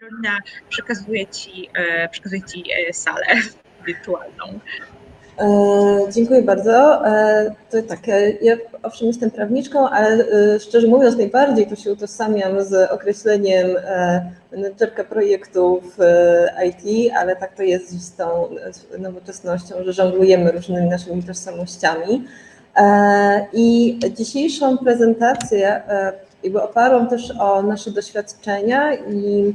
Karolina, przekazuję Ci, przekazuję ci salę wirtualną. E, dziękuję bardzo. E, to tak, e, ja owszem jestem prawniczką, ale szczerze mówiąc najbardziej to się utożsamiam z określeniem menedżerka projektów IT, ale tak to jest z tą nowoczesnością, że żonglujemy różnymi naszymi tożsamościami. I dzisiejszą prezentację jakby oparłam też o nasze doświadczenia i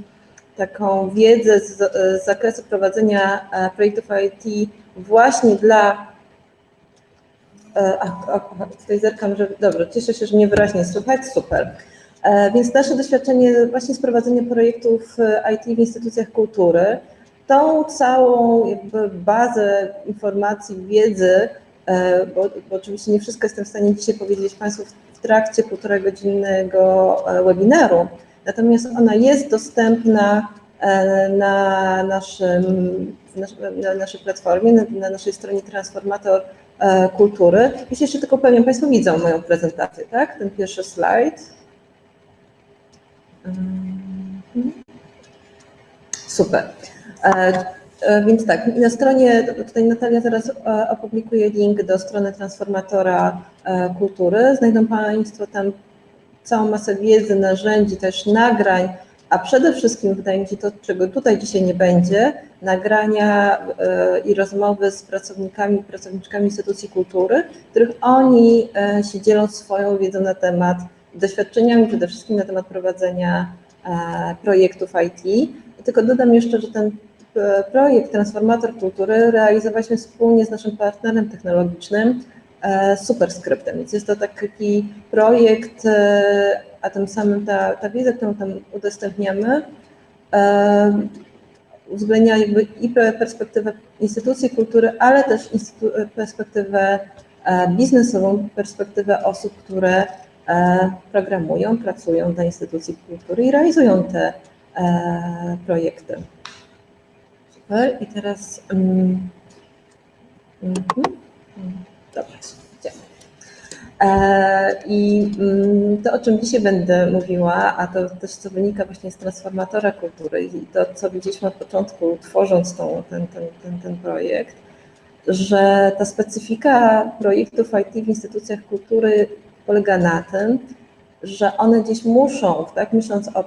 taką wiedzę z, z zakresu prowadzenia projektów IT właśnie dla. E, a, a, tutaj zerkam, że dobrze, cieszę się, że mnie wyraźnie słychać, super. E, więc nasze doświadczenie właśnie z prowadzenia projektów e, IT w instytucjach kultury, tą całą jakby bazę informacji, wiedzy, bo, bo oczywiście nie wszystko jestem w stanie dzisiaj powiedzieć Państwu w trakcie półtora godzinnego webinaru, natomiast ona jest dostępna na naszym na naszej platformie, na, na naszej stronie Transformator e, Kultury. Jeśli jeszcze tylko powiem, Państwo widzą moją prezentację, tak? Ten pierwszy slajd. Mhm. Super. E, e, więc tak, na stronie, tutaj Natalia teraz opublikuje link do strony Transformatora Kultury. Znajdą Państwo tam całą masę wiedzy, narzędzi, też nagrań, a przede wszystkim wydaje mi się to, czego tutaj dzisiaj nie będzie, nagrania e, i rozmowy z pracownikami pracowniczkami instytucji kultury, w których oni e, się dzielą swoją wiedzą na temat, doświadczeniami przede wszystkim na temat prowadzenia e, projektów IT. Tylko dodam jeszcze, że ten projekt Transformator Kultury realizowaliśmy wspólnie z naszym partnerem technologicznym Superscriptem, więc jest to taki projekt a tym samym ta, ta wiedza, którą tam udostępniamy, e, uwzględnia jakby i perspektywę instytucji kultury, ale też perspektywę e, biznesową, perspektywę osób, które e, programują, pracują dla instytucji kultury i realizują te projekty. Super. I teraz. Um, um, um, dobra. E, I mm, to, o czym dzisiaj będę mówiła, a to też co wynika właśnie z transformatora kultury i to, co widzieliśmy od początku, tworząc tą, ten, ten, ten, ten projekt, że ta specyfika projektów IT w instytucjach kultury polega na tym, że one gdzieś muszą, tak, myśląc o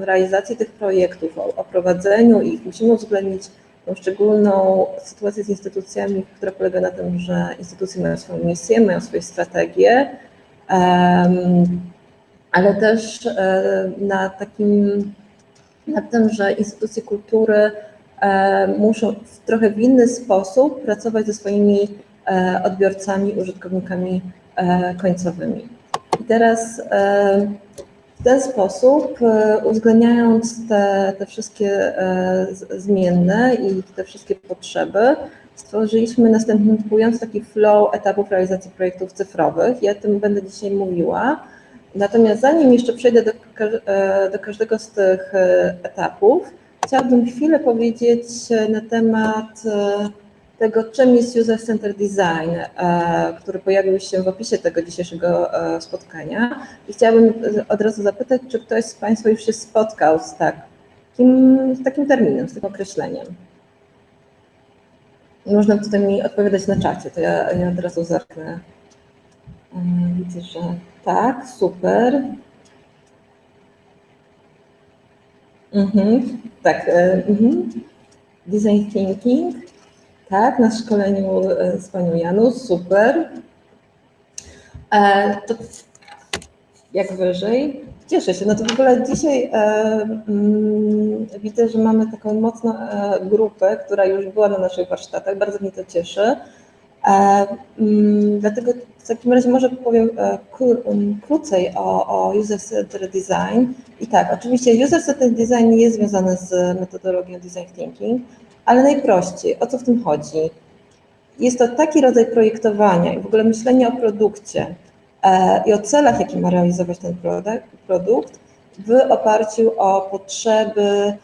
realizacji tych projektów, o, o prowadzeniu ich, musimy uwzględnić tą szczególną sytuację z instytucjami, która polega na tym, że instytucje mają swoją misję, mają swoje strategie, ale też e, na takim, na tym, że instytucje kultury e, muszą w trochę w inny sposób pracować ze swoimi e, odbiorcami, użytkownikami końcowymi. I teraz ten sposób, e, uwzględniając te, te wszystkie e, zmienne i te wszystkie potrzeby, stworzyliśmy następujący taki flow etapów realizacji projektów cyfrowych. Ja o tym będę dzisiaj mówiła. Natomiast zanim jeszcze przejdę do, e, do każdego z tych etapów, chciałabym chwilę powiedzieć na temat tego, czym jest User Center Design, e, który pojawił się w opisie tego dzisiejszego e, spotkania. I chciałabym od razu zapytać, czy ktoś z Państwa już się spotkał z, takim, z takim terminem, z tym określeniem. Można tutaj mi odpowiadać na czacie, to ja, ja od razu zerknę. E, widzę, że tak, super. Mhm, tak, mhm. design thinking. Tak, na szkoleniu e, z panią Janusz, super. E, to jak wyżej. Cieszę się. No to w ogóle dzisiaj e, mm, widzę, że mamy taką mocną e, grupę, która już była na naszych warsztatach. Bardzo mnie to cieszy. E, mm, dlatego w takim razie może powiem e, mm, krócej o, o user-centered design. I tak, oczywiście user-centered design nie jest związany z metodologią design thinking, ale najprościej, o co w tym chodzi? Jest to taki rodzaj projektowania i w ogóle myślenia o produkcie e, i o celach, jakie ma realizować ten produkt w oparciu o potrzeby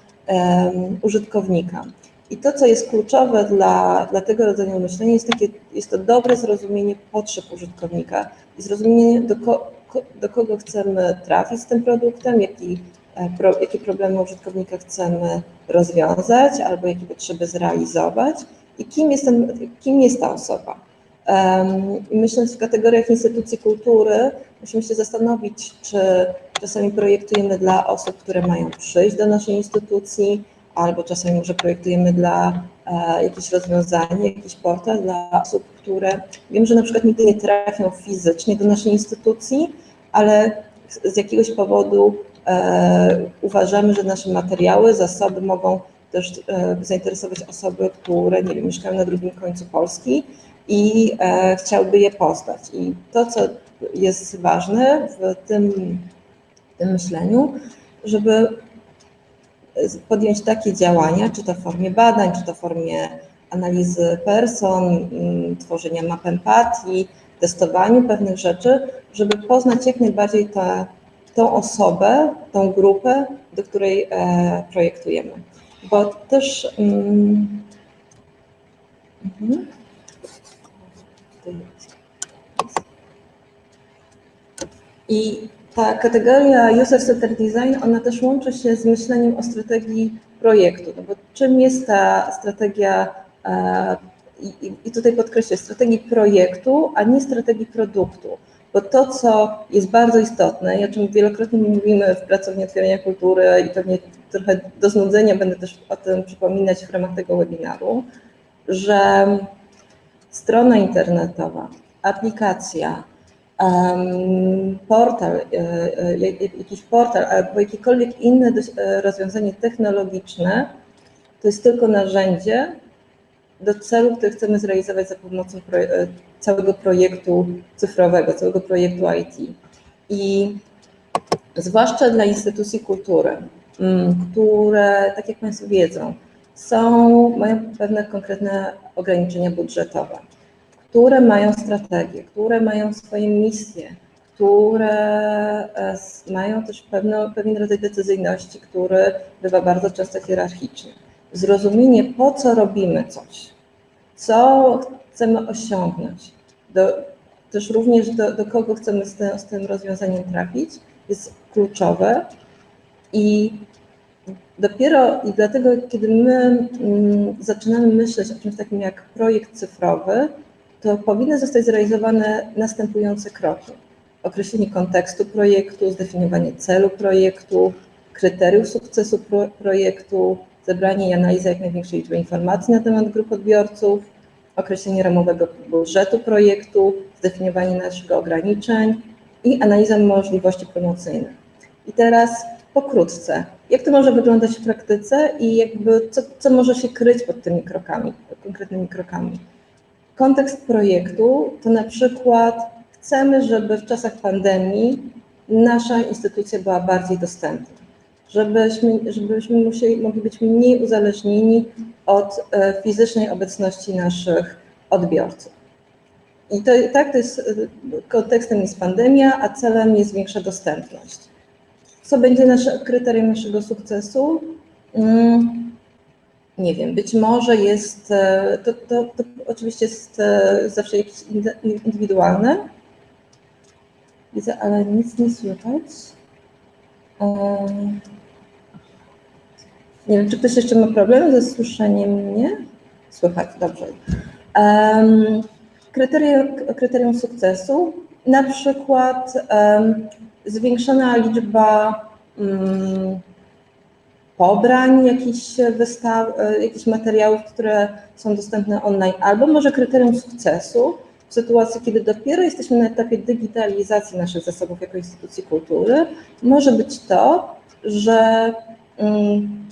użytkownika. I to, co jest kluczowe dla, dla tego rodzaju myślenia, jest, takie, jest to dobre zrozumienie potrzeb użytkownika i zrozumienie, do, ko, do kogo chcemy trafić z tym produktem, jaki e, pro, jakie problemy użytkownika chcemy rozwiązać albo jakie potrzeby zrealizować i kim jest, ten, kim jest ta osoba. I myśląc w kategoriach instytucji kultury, musimy się zastanowić, czy czasami projektujemy dla osób, które mają przyjść do naszej instytucji, albo czasami może projektujemy dla e, jakieś rozwiązanie, jakiś portal dla osób, które wiem, że na przykład nigdy nie trafią fizycznie do naszej instytucji, ale z jakiegoś powodu e, uważamy, że nasze materiały, zasoby mogą też e, zainteresować osoby, które nie wiem, mieszkają na drugim końcu Polski i e, chciałby je poznać. I to, co jest ważne w tym, w tym myśleniu, żeby podjąć takie działania, czy to w formie badań, czy to w formie analizy person, mm, tworzenia map empatii, testowaniu pewnych rzeczy, żeby poznać jak najbardziej tę, tą osobę, tą grupę, do której e, projektujemy. Bo też. Mm, mhm. I ta kategoria user-centered design, ona też łączy się z myśleniem o strategii projektu, no bo czym jest ta strategia, e, i, i tutaj podkreślę, strategii projektu, a nie strategii produktu, bo to, co jest bardzo istotne i o czym wielokrotnie mówimy w Pracowni Otwierania Kultury i pewnie trochę do znudzenia będę też o tym przypominać w ramach tego webinaru, że strona internetowa, aplikacja, portal, e, e, jakiś portal albo jakiekolwiek inne e, rozwiązanie technologiczne, to jest tylko narzędzie do celu, który chcemy zrealizować za pomocą całego projektu cyfrowego, całego projektu IT. I zwłaszcza dla instytucji kultury, mm, które, tak jak Państwo wiedzą, są, mają pewne konkretne ograniczenia budżetowe które mają strategię, które mają swoje misje, które e, mają też pewno, pewien rodzaj decyzyjności, który bywa bardzo często hierarchiczny. Zrozumienie, po co robimy coś, co chcemy osiągnąć, do, też również do, do kogo chcemy z tym, z tym rozwiązaniem trafić, jest kluczowe i dopiero i dlatego, kiedy my mm, zaczynamy myśleć o czymś takim jak projekt cyfrowy, to powinny zostać zrealizowane następujące kroki. Określenie kontekstu projektu, zdefiniowanie celu projektu, kryteriów sukcesu pro projektu, zebranie i analiza jak największej liczby informacji na temat grup odbiorców, określenie ramowego budżetu projektu, zdefiniowanie naszych ograniczeń i analiza możliwości promocyjnych. I teraz pokrótce, jak to może wyglądać w praktyce i jakby co, co może się kryć pod tymi krokami, konkretnymi krokami. Kontekst projektu to na przykład chcemy, żeby w czasach pandemii nasza instytucja była bardziej dostępna, żebyśmy, żebyśmy musieli, mogli być mniej uzależnieni od e, fizycznej obecności naszych odbiorców. I to, tak, to jest, kontekstem jest pandemia, a celem jest większa dostępność. Co będzie nasze, kryterium naszego sukcesu? Mm, nie wiem, być może jest, e, to, to, to oczywiście jest e, zawsze jakieś indywidualne. Widzę, ale nic nie słychać. E, nie wiem, czy ktoś jeszcze ma problem ze słyszeniem mnie? Słychać, dobrze. Kryterium, kryterium sukcesu, na przykład zwiększona liczba um, pobrań jakichś wystaw, jakichś materiałów, które są dostępne online, albo może kryterium sukcesu w sytuacji, kiedy dopiero jesteśmy na etapie digitalizacji naszych zasobów jako instytucji kultury, może być to, że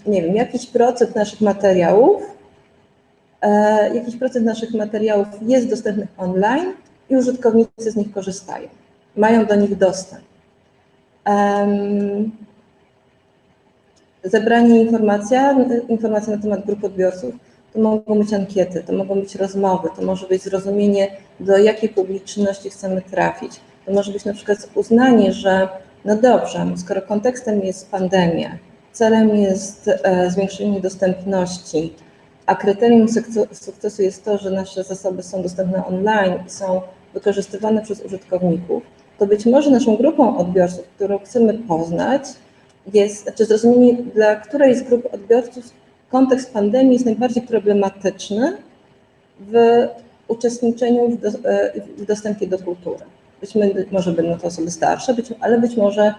nie wiem, jakiś procent naszych materiałów, e, jakiś procent naszych materiałów jest dostępnych online i użytkownicy z nich korzystają, mają do nich dostęp zebranie informacji, informacji na temat grup odbiorców, to mogą być ankiety, to mogą być rozmowy, to może być zrozumienie, do jakiej publiczności chcemy trafić. To może być na przykład uznanie, że no dobrze, skoro kontekstem jest pandemia, celem jest e, zwiększenie dostępności, a kryterium sukcesu jest to, że nasze zasoby są dostępne online i są wykorzystywane przez użytkowników, to być może naszą grupą odbiorców, którą chcemy poznać, jest, znaczy zrozumienie, dla której z grup odbiorców kontekst pandemii jest najbardziej problematyczny w uczestniczeniu w, do, e, w dostępie do kultury. Być może będą to osoby starsze, być, ale być może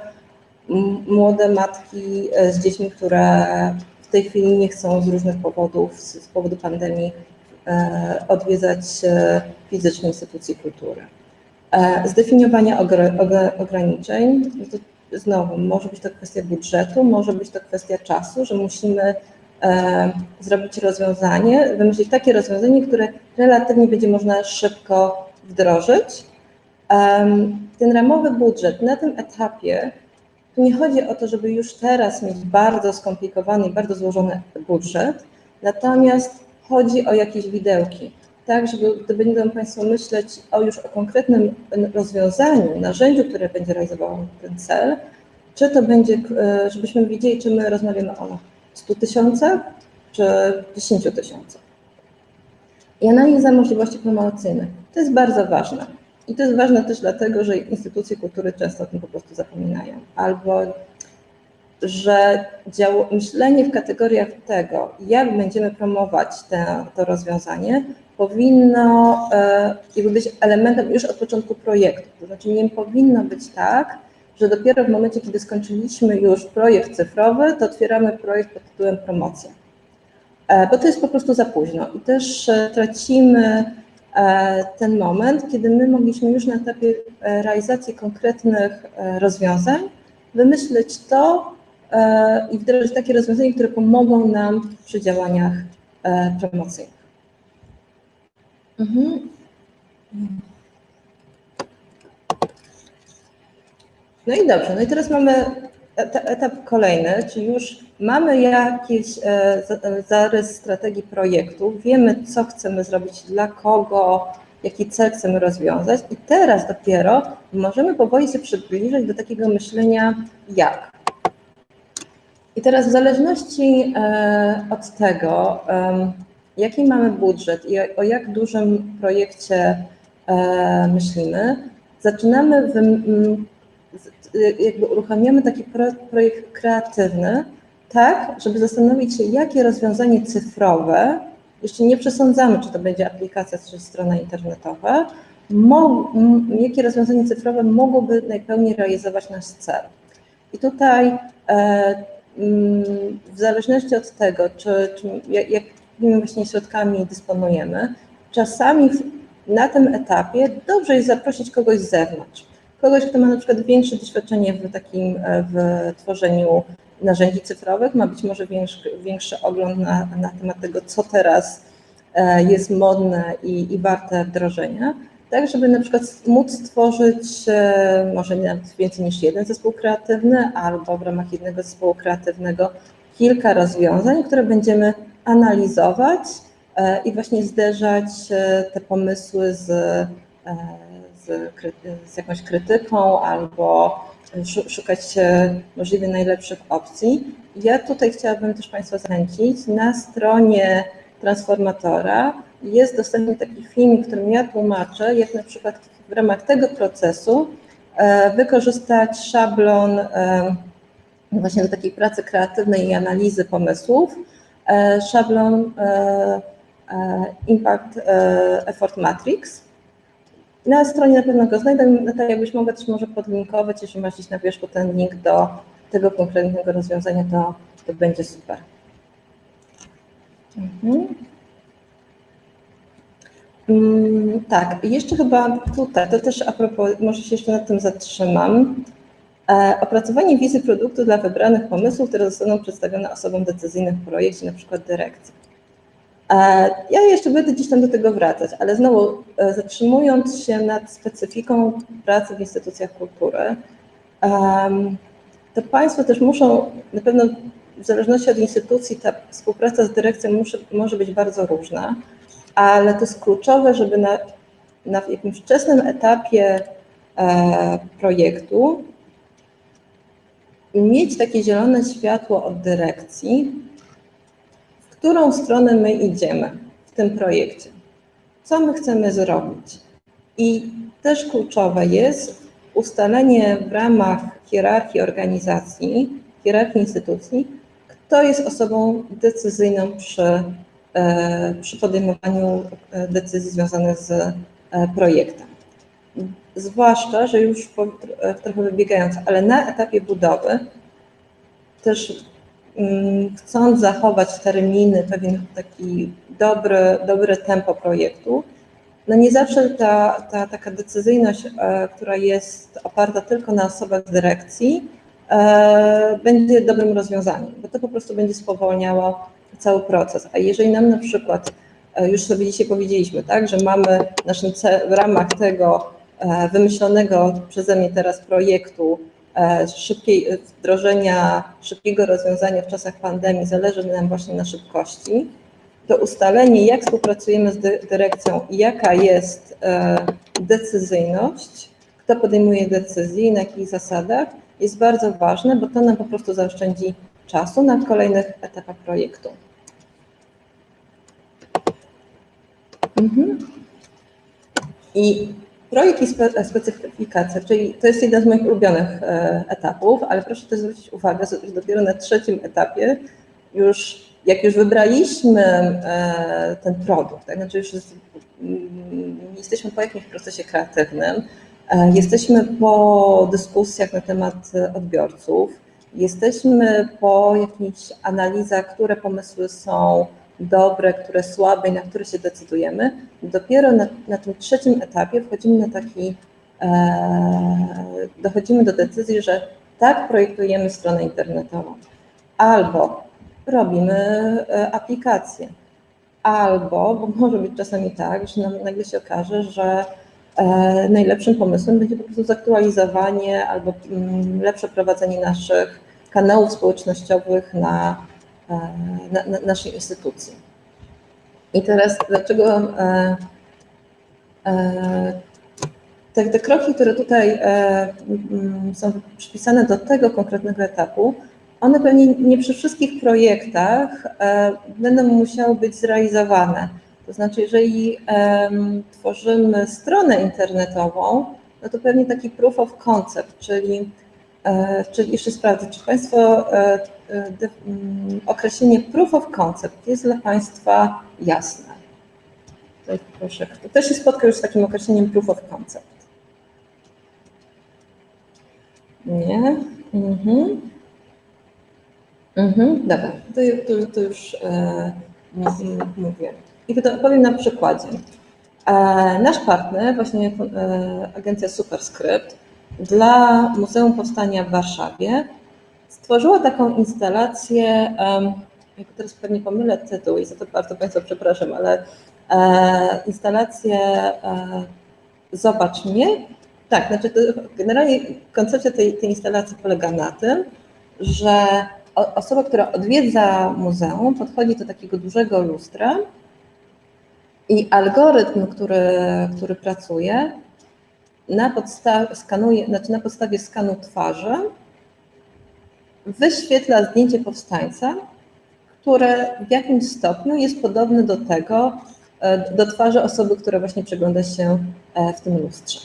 młode matki e, z dziećmi, które w tej chwili nie chcą z różnych powodów, z, powodu pandemii, e, odwiedzać fizycznie instytucji kultury. Zdefiniowanie ograniczeń, no to znowu może być to kwestia budżetu, może być to kwestia czasu, że musimy E, zrobić rozwiązanie, wymyślić takie rozwiązanie, które relatywnie będzie można szybko wdrożyć. Ten ramowy budżet na tym etapie, nie chodzi o to, żeby już teraz mieć bardzo skomplikowany i bardzo złożony budżet, natomiast chodzi o jakieś widełki, tak, żeby gdy będą Państwo myśleć o już o konkretnym rozwiązaniu, narzędziu, które będzie realizowało ten cel, czy to będzie, e, żebyśmy wiedzieli, czy my rozmawiamy o 100 tysiącach czy 10 tysiącach. I analiza możliwości promocyjnych. To jest bardzo ważne. I to jest ważne też dlatego, że instytucje kultury często o tym po prostu zapominają. Albo że dział, myślenie w kategoriach tego, jak będziemy promować te, to rozwiązanie, powinno e, być elementem już od początku projektu. To znaczy nie powinno być tak, że dopiero w momencie, kiedy skończyliśmy już projekt cyfrowy, to otwieramy projekt pod tytułem promocja. E, bo to jest po prostu za późno i też e, tracimy ten moment, kiedy my mogliśmy już na etapie realizacji konkretnych rozwiązań wymyśleć to i wdrożyć takie rozwiązania, które pomogą nam przy działaniach promocyjnych. Mhm. No i dobrze, no i teraz mamy etap kolejny, czyli już mamy jakiś e, e, zarys strategii projektu, wiemy, co chcemy zrobić, dla kogo, jaki cel chcemy rozwiązać i teraz dopiero możemy powoli się przybliżyć do takiego myślenia jak. I teraz w zależności e, od tego, jaki mamy budżet i o jak dużym projekcie myślimy, zaczynamy jakby uruchamiamy taki projekt kreatywny, tak, żeby zastanowić się, jakie rozwiązanie cyfrowe, jeszcze nie przesądzamy, czy to będzie aplikacja, czy strona internetowa, jakie rozwiązanie cyfrowe mogłoby najpełniej realizować nasz cel. I tutaj e, w zależności od tego, czy, czy jakimi właśnie środkami dysponujemy, czasami na tym etapie dobrze jest zaprosić kogoś z zewnątrz kogoś, kto ma na przykład większe doświadczenie w takim, e, w tworzeniu narzędzi cyfrowych, ma być może większy, większy ogląd na, na temat tego, co teraz e, jest modne i, i warte wdrożenia, tak żeby na przykład móc stworzyć e, może nawet więcej niż jeden zespół kreatywny, albo w ramach jednego zespołu kreatywnego kilka rozwiązań, które będziemy analizować i właśnie zderzać te pomysły z z, jakąś krytyką albo szukać możliwie najlepszych opcji. Ja tutaj chciałabym też Państwa zachęcić. Na stronie transformatora jest dostępny taki film, w którym ja tłumaczę, jak na przykład w ramach tego procesu e, wykorzystać szablon e, właśnie do takiej pracy kreatywnej i analizy pomysłów, e, szablon Impact Effort Matrix, na stronie na pewno go znajdę. Natalia, jakbyś mogła też może podlinkować, jeśli masz gdzieś na wierzchu ten link do tego konkretnego rozwiązania, to, to będzie super. Mhm. Mm, tak, jeszcze chyba tutaj, to też a propos, może się jeszcze nad tym zatrzymam. E, opracowanie wizy produktu dla wybranych pomysłów, które zostaną przedstawione osobom decyzyjnym w projekcie, na przykład dyrekcji. E, ja jeszcze będę gdzieś tam do tego wracać, ale znowu e, zatrzymując się nad specyfiką pracy w instytucjach kultury, to Państwo też muszą, na pewno w zależności od instytucji ta współpraca z dyrekcją muszy, może być bardzo różna, ale to jest kluczowe, żeby na, na jakimś wczesnym etapie e, projektu mieć takie zielone światło od dyrekcji, którą stronę my idziemy w tym projekcie, co my chcemy zrobić. I też kluczowe jest ustalenie w ramach hierarchii organizacji hierarchii instytucji, kto jest osobą decyzyjną przy, przy podejmowaniu decyzji związanych z projektem. Zwłaszcza, że już po, trochę wybiegając, ale na etapie budowy też chcąc zachować terminy, pewien taki dobry, dobre tempo projektu, no nie zawsze ta, ta taka decyzyjność, e, która jest oparta tylko na osobach z dyrekcji, e, będzie dobrym rozwiązaniem, bo to po prostu będzie spowolniało cały proces. A jeżeli nam na przykład, e, już sobie dzisiaj powiedzieliśmy, tak, że mamy naszym w ramach tego wymyślonego przeze mnie teraz projektu szybkiej wdrożenia, szybkiego rozwiązania w czasach pandemii, zależy nam właśnie na szybkości, to ustalenie, jak współpracujemy z dyrekcją i jaka jest e, decyzyjność, kto podejmuje decyzje i na jakich zasadach, jest bardzo ważne, bo to nam po prostu zaoszczędzi czasu na kolejnych etapach projektu. Mhm. I projekt i specyfikacja, czyli to jest jeden z moich ulubionych e, etapów, ale proszę też zwrócić uwagę, że dopiero na trzecim etapie już jak już wybraliśmy e, ten produkt, tak, znaczy już jest, mm, jesteśmy po jakimś procesie kreatywnym, e, jesteśmy po dyskusjach na temat odbiorców, jesteśmy po jakichś analizach, które pomysły są dobre, które słabe i na które się decydujemy. Dopiero na, na tym trzecim etapie wchodzimy na taki, e, dochodzimy do decyzji, że tak projektujemy stronę internetową. Albo robimy e, aplikację. Albo, bo może być czasami tak, że nagle się okaże, że e, najlepszym pomysłem będzie po prostu zaktualizowanie albo mm, lepsze prowadzenie naszych kanałów społecznościowych na, na, na naszej instytucji. I teraz dlaczego e, e, te, te kroki, które tutaj e, są przypisane do tego konkretnego etapu, one pewnie nie przy wszystkich projektach będą musiały być zrealizowane. To znaczy, jeżeli tworzymy stronę internetową, no to pewnie taki proof of concept, czyli, czyli jeszcze sprawdzę, czy Państwo określenie proof of concept jest dla Państwa jasne. Tutaj proszę, kto też się spotkał już z takim określeniem proof of concept? Nie? Mhm. Mhm, dobra, to, to, to już e, mówię. I powiem na przykładzie. E, nasz partner, właśnie e, agencja Superscript, dla Muzeum Powstania w Warszawie stworzyła taką instalację, jak teraz pewnie pomylę tytuł i za to bardzo Państwa przepraszam, ale e, instalację e, Zobacz mnie. Tak, znaczy generalnie koncepcja tej, tej instalacji polega na tym, że osoba, która odwiedza muzeum, podchodzi do takiego dużego lustra i algorytm, który, który pracuje, na, podstawie, skanuje, znaczy na podstawie skanu twarzy wyświetla zdjęcie powstańca, które w jakimś stopniu jest podobne do tego, e, do twarzy osoby, która właśnie przegląda się e, w tym lustrze.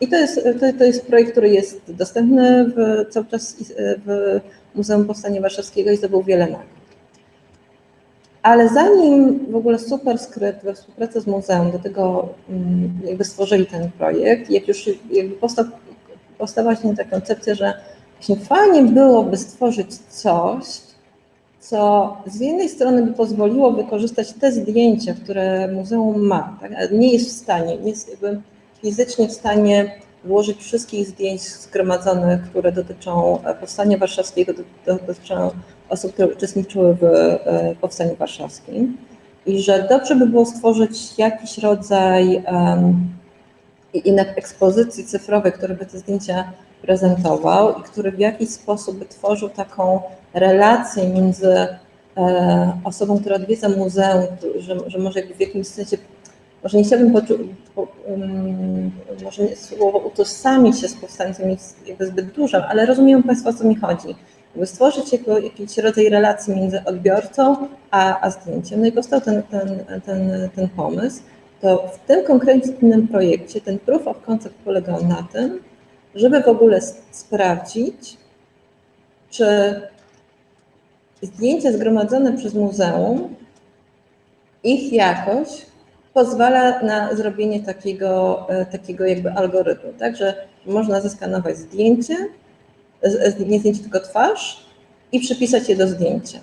I to jest, to, to jest projekt, który jest dostępny w, cały czas w Muzeum Powstania Warszawskiego i zdobył wiele nagród. Ale zanim w ogóle Superskrypt we współpracy z muzeum do tego mm, jakby stworzyli ten projekt, jak już jakby powstał, powstała ta koncepcja, że właśnie fajnie byłoby stworzyć coś, co z jednej strony by pozwoliło wykorzystać te zdjęcia, które muzeum ma, tak? nie jest w stanie, nie jest jakby fizycznie w stanie włożyć wszystkich zdjęć zgromadzonych, które dotyczą e, Powstania Warszawskiego, dotyczą osób, które uczestniczyły w e, Powstaniu Warszawskim i że dobrze by było stworzyć jakiś rodzaj um, ekspozycji cyfrowej, który by te zdjęcia prezentował i który w jakiś sposób tworzył taką relację między e, osobą, która odwiedza muzeum, że, że może w jakimś sensie może nie chciałabym poczuć, po, um, może słowo utożsamić się z powstańcem jest jakby zbyt dużym, ale rozumiem Państwo, o co mi chodzi. Jakby stworzyć jako jakiś rodzaj relacji między odbiorcą a, a zdjęciem. No i powstał ten, ten, ten, ten pomysł. To w tym konkretnym projekcie ten proof of concept polegał na tym, żeby w ogóle sprawdzić, czy zdjęcia zgromadzone przez muzeum, ich jakość pozwala na zrobienie takiego, e, takiego jakby algorytmu, tak, że można zeskanować zdjęcie, nie zdjęcie, tylko twarz i przypisać je do zdjęcia.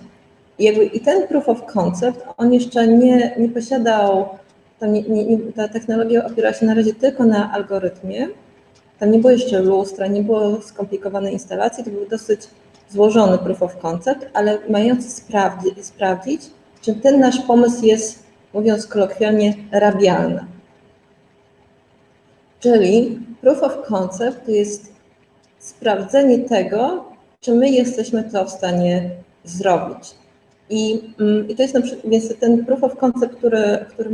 I, jakby, i ten proof of concept, on jeszcze nie, nie posiadał, nie, nie, ta technologia opiera się na razie tylko na algorytmie, tam nie było jeszcze lustra, nie było skomplikowanej instalacji, to był dosyć złożony proof of concept, ale mający sprawdzi, sprawdzić, czy ten nasz pomysł jest, mówiąc kolokwialnie, rabialny. Czyli proof of concept to jest sprawdzenie tego, czy my jesteśmy to w stanie zrobić. I, mm, i to jest na przykład, więc ten proof of concept, który, który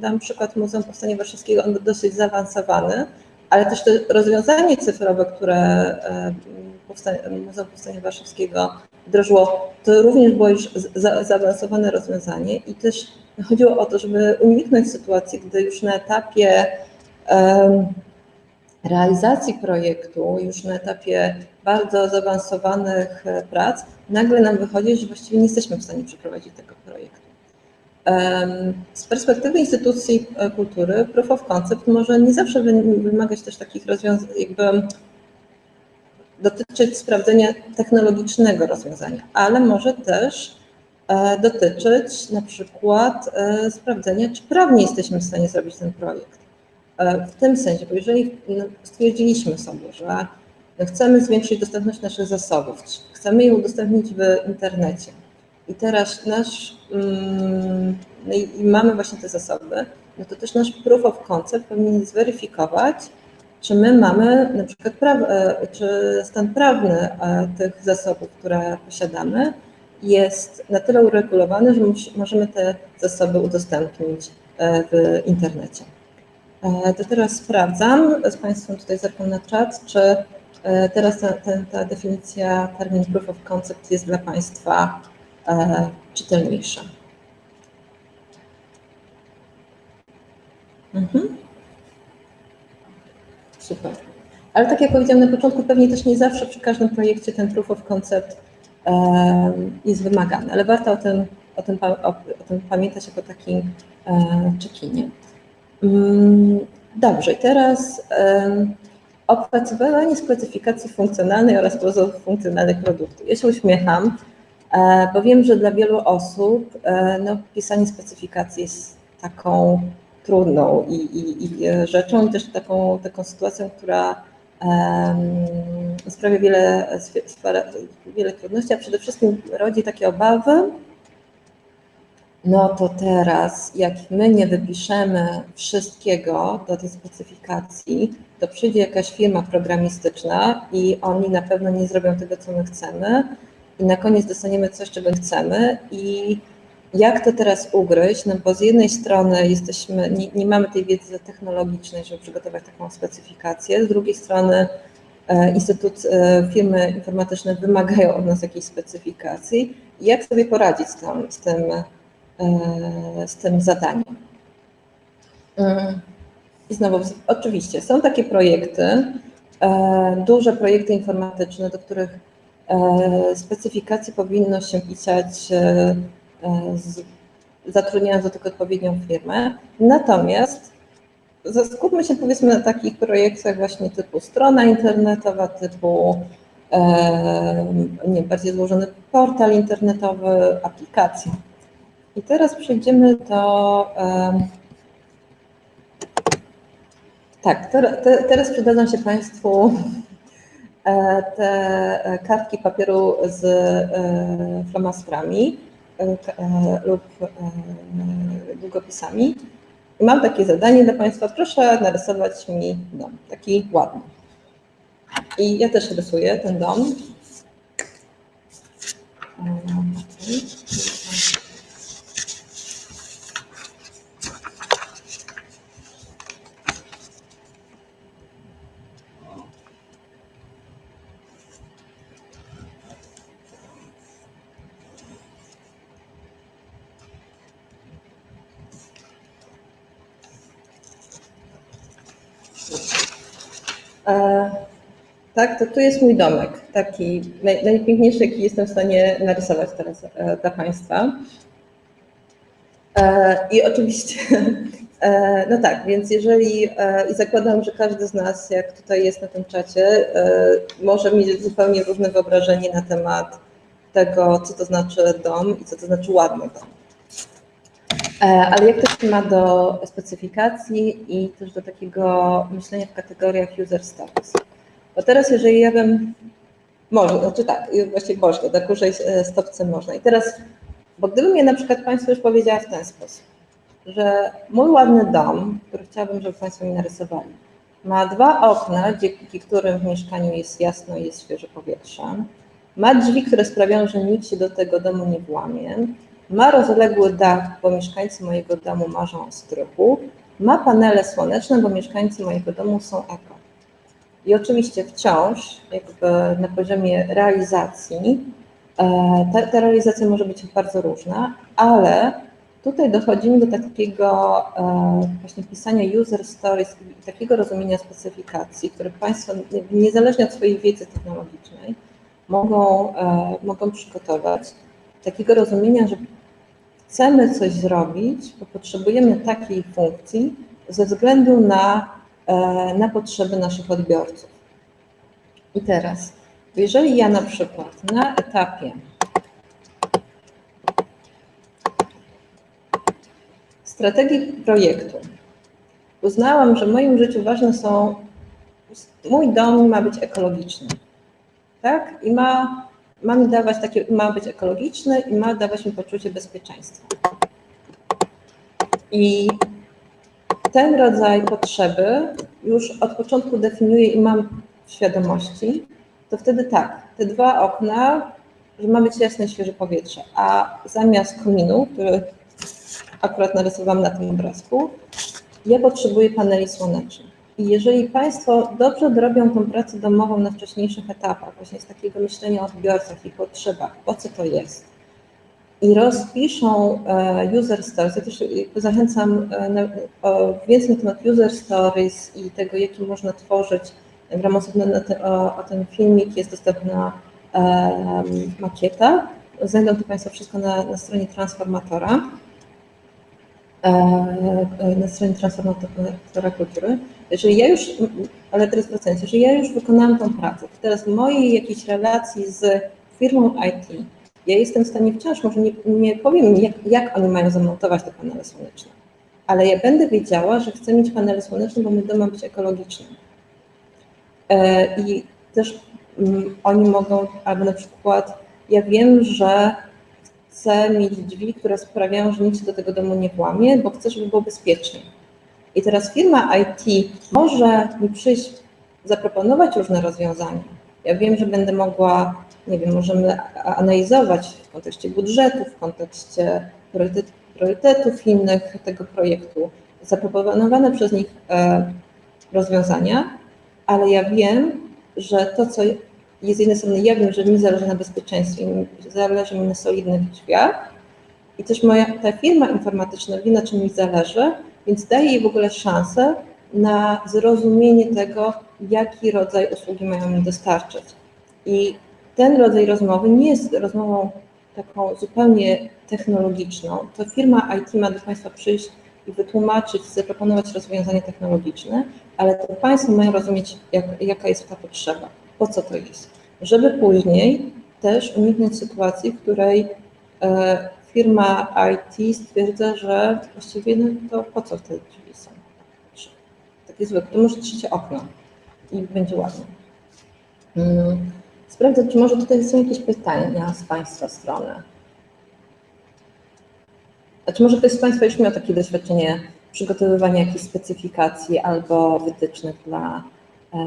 dam przykład Muzeum Powstania Warszawskiego, on był dosyć zaawansowany, ale też to rozwiązanie cyfrowe, które e, Muzeum Powstania Warszawskiego wdrożyło, to również było już za, zaawansowane rozwiązanie i też chodziło o to, żeby uniknąć sytuacji, gdy już na etapie realizacji projektu, już na etapie bardzo zaawansowanych e, prac, nagle nam wychodzi, że właściwie nie jesteśmy w stanie przeprowadzić tego projektu. Z perspektywy instytucji e, kultury proof of concept może nie zawsze wymagać też takich rozwiązań, jakby dotyczyć sprawdzenia technologicznego rozwiązania, ale może też e, dotyczyć na przykład e, sprawdzenia, czy prawnie jesteśmy w stanie zrobić ten projekt. W tym sensie, bo jeżeli no, stwierdziliśmy sobie, że chcemy zwiększyć dostępność naszych zasobów, chcemy je udostępnić w internecie, i teraz nasz, mm, no i mamy właśnie te zasoby, no to też nasz proof of concept powinien zweryfikować, czy my mamy na przykład, praw, e, czy stan prawny e, tych zasobów, które posiadamy, jest na tyle uregulowany, że możemy te zasoby udostępnić e, w internecie. To teraz sprawdzam z Państwem, tutaj zerkam na czat, czy teraz ta, ta, ta definicja, termin proof of concept jest dla Państwa E, czytelniejsze. Mhm. Super. Ale tak jak powiedziałam na początku, pewnie też nie zawsze przy każdym projekcie ten proof of concept jest wymagany, ale warto o tym, o tym, o, tym pamiętać jako takim e, czekinie. Mm, dobrze, teraz opracowywanie specyfikacji funkcjonalnej oraz pozorów funkcjonalnych produktu. Ja się uśmiecham, bo wiem, że dla wielu osób e, no, pisanie specyfikacji jest taką trudną i, i, i rzeczą i też taką, taką sytuacją, która um, sprawia wiele, wiele trudności, a przede wszystkim rodzi takie obawy, no to teraz, jak my nie wypiszemy wszystkiego do tej specyfikacji, to przyjdzie jakaś firma programistyczna i oni na pewno nie zrobią tego, co my chcemy, i na koniec dostaniemy coś, czego chcemy i jak to teraz ugryźć, no bo z jednej strony jesteśmy, nie, nie mamy tej wiedzy technologicznej, żeby przygotować taką specyfikację, z drugiej strony e, instytut, e, firmy informatyczne wymagają od nas jakiejś specyfikacji. Jak sobie poradzić z tym, z tym, e, z tym zadaniem? I znowu, oczywiście, są takie projekty, duże projekty informatyczne, do których specyfikacje powinno się pisać e, zatrudniając do tego odpowiednią firmę. Natomiast skupmy się powiedzmy na takich projektach właśnie typu strona internetowa, typu e, nie, bardziej złożony portal internetowy, aplikacja. I teraz przejdziemy do tak, te, teraz przydadzą się Państwu E, te e, kartki papieru z e, flamastrami lub długopisami. I mam takie zadanie dla Państwa, proszę narysować mi dom, taki ładny. I ja też rysuję ten dom. Tak, to tu jest mój domek. taki naj, najpiękniejszy, jaki jestem w stanie narysować teraz e, dla Państwa. E, I oczywiście, e, no tak, więc jeżeli, i zakładam, że każdy z nas, jak tutaj jest na tym czacie, może mieć zupełnie różne wyobrażenie na temat tego, co to znaczy dom i co to znaczy ładny dom. Ale jak to się ma do specyfikacji i też do takiego myślenia w kategoriach user stories? Bo teraz, jeżeli ja bym, może, znaczy tak, właściwie można, na kurzej stopce można. I teraz, bo gdybym ja na przykład Państwu już powiedziała w ten sposób, że mój ładny dom, który chciałabym, żeby Państwo mi narysowali, ma dwa okna, dzięki którym w mieszkaniu jest jasno i jest świeże powietrze, ma drzwi, które sprawiają, że nikt się do tego domu nie włamie, ma rozległy dach, bo mieszkańcy mojego domu marzą o strychu, ma panele słoneczne, bo mieszkańcy mojego domu są eko. I oczywiście wciąż jakby na poziomie realizacji e, ta, ta realizacja może być bardzo różna, ale tutaj dochodzimy do takiego e, właśnie pisania user stories i takiego rozumienia specyfikacji, które Państwo niezależnie od swojej wiedzy technologicznej mogą, e, mogą przygotować, takiego rozumienia, że chcemy coś zrobić, bo potrzebujemy takiej funkcji ze względu na E, na potrzeby naszych odbiorców. I teraz, jeżeli ja na przykład na etapie strategii projektu uznałam, że w moim życiu ważne są, mój dom ma być ekologiczny, tak? I ma, ma mi dawać takie, ma być ekologiczny i ma dawać mi poczucie bezpieczeństwa. I ten rodzaj potrzeby już od początku definiuję i mam w świadomości, to wtedy tak, te dwa okna, że ma być jasne, świeże powietrze, a zamiast kominu, który akurat narysowałam na tym obrazku, ja potrzebuję paneli słonecznych. I jeżeli Państwo dobrze dorobią tą pracę domową na wcześniejszych etapach, właśnie z takiego myślenia o odbiorcach i potrzebach, po co to jest, i rozpiszą e, user stories. Ja też zachęcam e, o, więcej na temat user stories i tego, jaki można tworzyć. W ramach osobnego o, o ten filmik jest dostępna um, makieta. Znajdą to Państwo wszystko na, na stronie Transformatora. Na stronie Transformatora Kultury. Jeżeli ja już, ale teraz wracając, jeżeli ja już wykonałam tą pracę, to teraz w mojej jakiejś relacji z firmą IT, ja jestem w stanie wciąż, może nie, nie powiem, jak, jak oni mają zamontować te panele słoneczne, ale ja będę wiedziała, że chcę mieć panele słoneczne, bo mój dom ma być ekologiczny. E, I też mm, oni mogą, albo na przykład ja wiem, że chcę mieć drzwi, które sprawiają, że nikt się do tego domu nie włamie, bo chcę, żeby było bezpiecznie. I teraz firma IT może mi przyjść, zaproponować różne rozwiązania. Ja wiem, że będę mogła nie wiem, możemy analizować w kontekście budżetu, w kontekście priorytetów innych tego projektu, zaproponowane przez nich e, rozwiązania, ale ja wiem, że to, co jest z jednej strony, ja wiem, że mi zależy na bezpieczeństwie, zależy mi na solidnych drzwiach i też moja ta firma informatyczna wie, na czym mi zależy, więc daje jej w ogóle szansę na zrozumienie tego, jaki rodzaj usługi mają mi dostarczyć. I ten rodzaj rozmowy nie jest rozmową taką zupełnie technologiczną. To firma IT ma do Państwa przyjść i wytłumaczyć, zaproponować rozwiązanie technologiczne, ale to Państwo mają rozumieć, jak, jaka jest ta potrzeba, po co to jest, żeby później też uniknąć sytuacji, w której e, firma IT stwierdza, że właściwie no to po co te drzwi są. Takie zwykłe, to może trzecie okno i będzie ładnie. Hmm sprawdzę, czy może tutaj są jakieś pytania z Państwa strony. A czy może ktoś z Państwa już miał takie doświadczenie przygotowywania jakichś specyfikacji albo wytycznych dla e,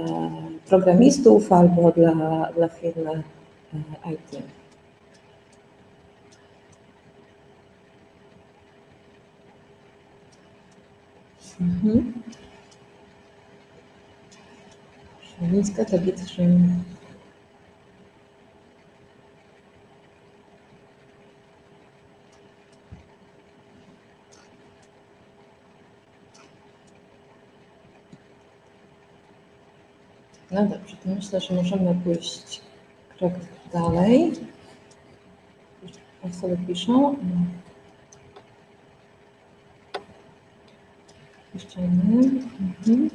programistów albo dla, dla firmy e, IT? Mhm. Niska tablica No dobrze, to myślę, że możemy pójść projekt dalej. Sobie piszą. Jeszcze nie. Mhm.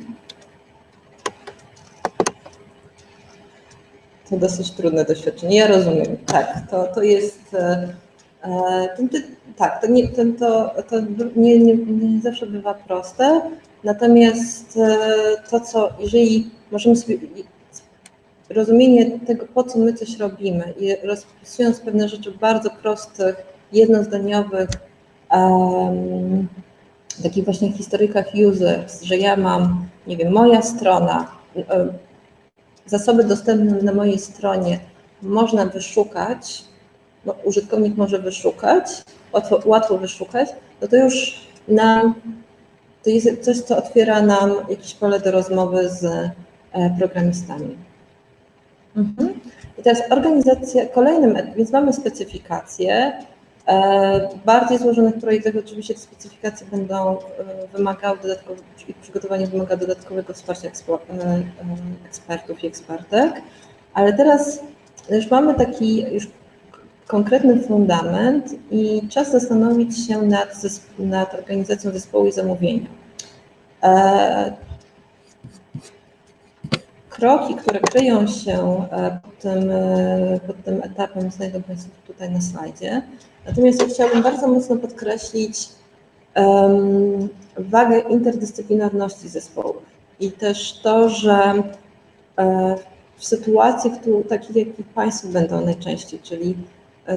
To dosyć trudne doświadczenie. Ja rozumiem. Tak, to, to jest. E, e ten, tak, to, nie, ten, to, to nie, nie, nie zawsze bywa proste. Natomiast e, to, co jeżeli możemy sobie rozumienie tego, po co my coś robimy i rozpisując pewne rzeczy bardzo prostych, jednozdaniowych, takich właśnie historykach users, że ja mam, nie wiem, moja strona, um, zasoby dostępne na mojej stronie można wyszukać, no, użytkownik może wyszukać, łatwo, łatwo wyszukać, no to już nam, to jest coś, co otwiera nam jakieś pole do rozmowy z e, programistami. Mhm. I teraz organizacja, kolejnym, więc mamy specyfikacje. E, bardziej złożonych projektach oczywiście te specyfikacje będą e, wymagały dodatkowego, ich przygotowanie wymaga dodatkowego wsparcia e, ekspertów i ekspertek, ale teraz już mamy taki już konkretny fundament i czas zastanowić się nad, nad organizacją zespołu i zamówienia kroki, które kryją się pod tym, pod tym etapem, znajdą Państwo tutaj na slajdzie. Natomiast chciałabym bardzo mocno podkreślić um, wagę interdyscyplinarności zespołów i też to, że e, w sytuacjach takich, jakich Państwo będą najczęściej, czyli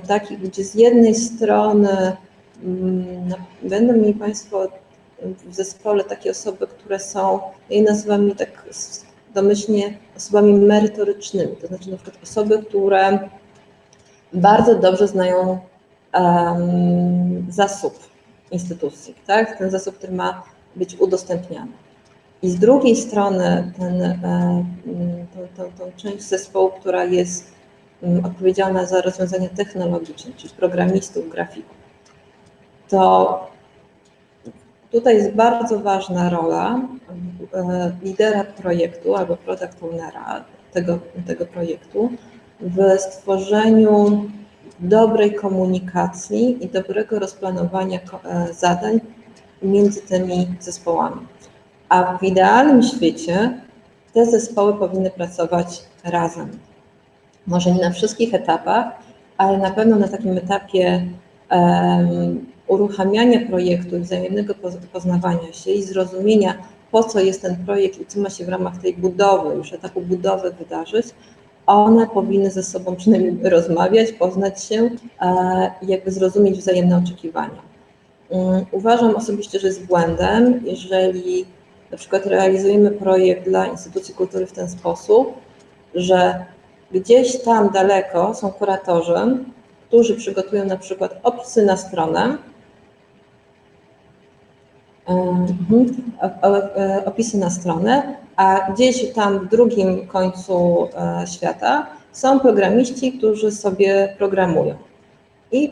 takich, gdzie z jednej strony um, będą mieli Państwo w zespole takie osoby, które są, ja je nazywam tak domyślnie osobami merytorycznymi, to znaczy na przykład osoby, które bardzo dobrze znają zasób instytucji, tak? ten zasób, który ma być udostępniany. I z drugiej strony ten, e, tą, tą, tą część zespołu, która jest odpowiedzialna za rozwiązania technologiczne, czyli programistów, grafików, to Tutaj jest bardzo ważna rola e, lidera projektu albo product ownera tego, tego projektu w stworzeniu dobrej komunikacji i dobrego rozplanowania e, zadań między tymi zespołami. A w idealnym świecie te zespoły powinny pracować razem. Może nie na wszystkich etapach, ale na pewno na takim etapie um, uruchamiania projektu i wzajemnego poznawania się i zrozumienia, po co jest ten projekt i co ma się w ramach tej budowy, już etapu budowy wydarzyć, one powinny ze sobą przynajmniej rozmawiać, poznać się i jakby zrozumieć wzajemne oczekiwania. Mm, uważam osobiście, że jest błędem, jeżeli na przykład realizujemy projekt dla instytucji kultury w ten sposób, że gdzieś tam daleko są kuratorzy, którzy przygotują na przykład opisy na stronę, Mhm. E, opisy na stronę, a gdzieś tam w drugim końcu e, świata są programiści, którzy sobie programują. I,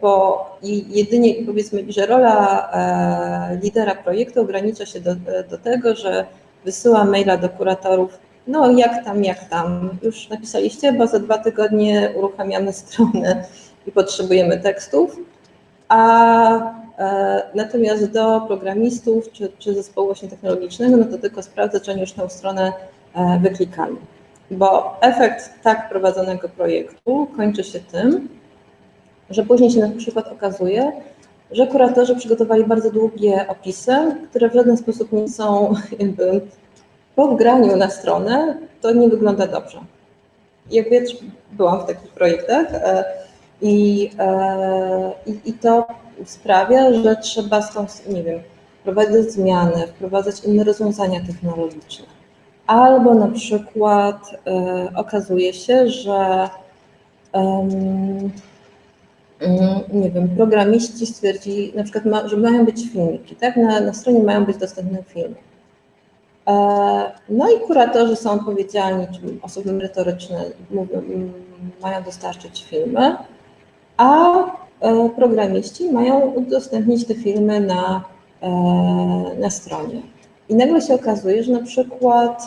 bo i jedynie powiedzmy, że rola e, lidera projektu ogranicza się do, do tego, że wysyła maila do kuratorów, no jak tam, jak tam, już napisaliście, bo za dwa tygodnie uruchamiamy stronę i potrzebujemy tekstów, a E, natomiast do programistów czy, czy zespołu właśnie technologicznego, no to tylko sprawdzę, czy oni już tę stronę e, wyklikali. Bo efekt tak prowadzonego projektu kończy się tym, że później się na przykład okazuje, że kuratorzy przygotowali bardzo długie opisy, które w żaden sposób nie są jakby po wgraniu na stronę, to nie wygląda dobrze. Jak wiesz, byłam w takich projektach e, i, i, i to sprawia, że trzeba stąd, nie wiem, wprowadzać zmiany, wprowadzać inne rozwiązania technologiczne. Albo na przykład e, okazuje się, że nie wiem, programiści stwierdzili na przykład, ma, że mają być filmiki, tak? Na, na stronie mają być dostępne filmy. E, no i kuratorzy są odpowiedzialni, czy osoby merytoryczne mówią, mają dostarczyć filmy, a programiści mają udostępnić te filmy na, e, na stronie. I nagle się okazuje, że na przykład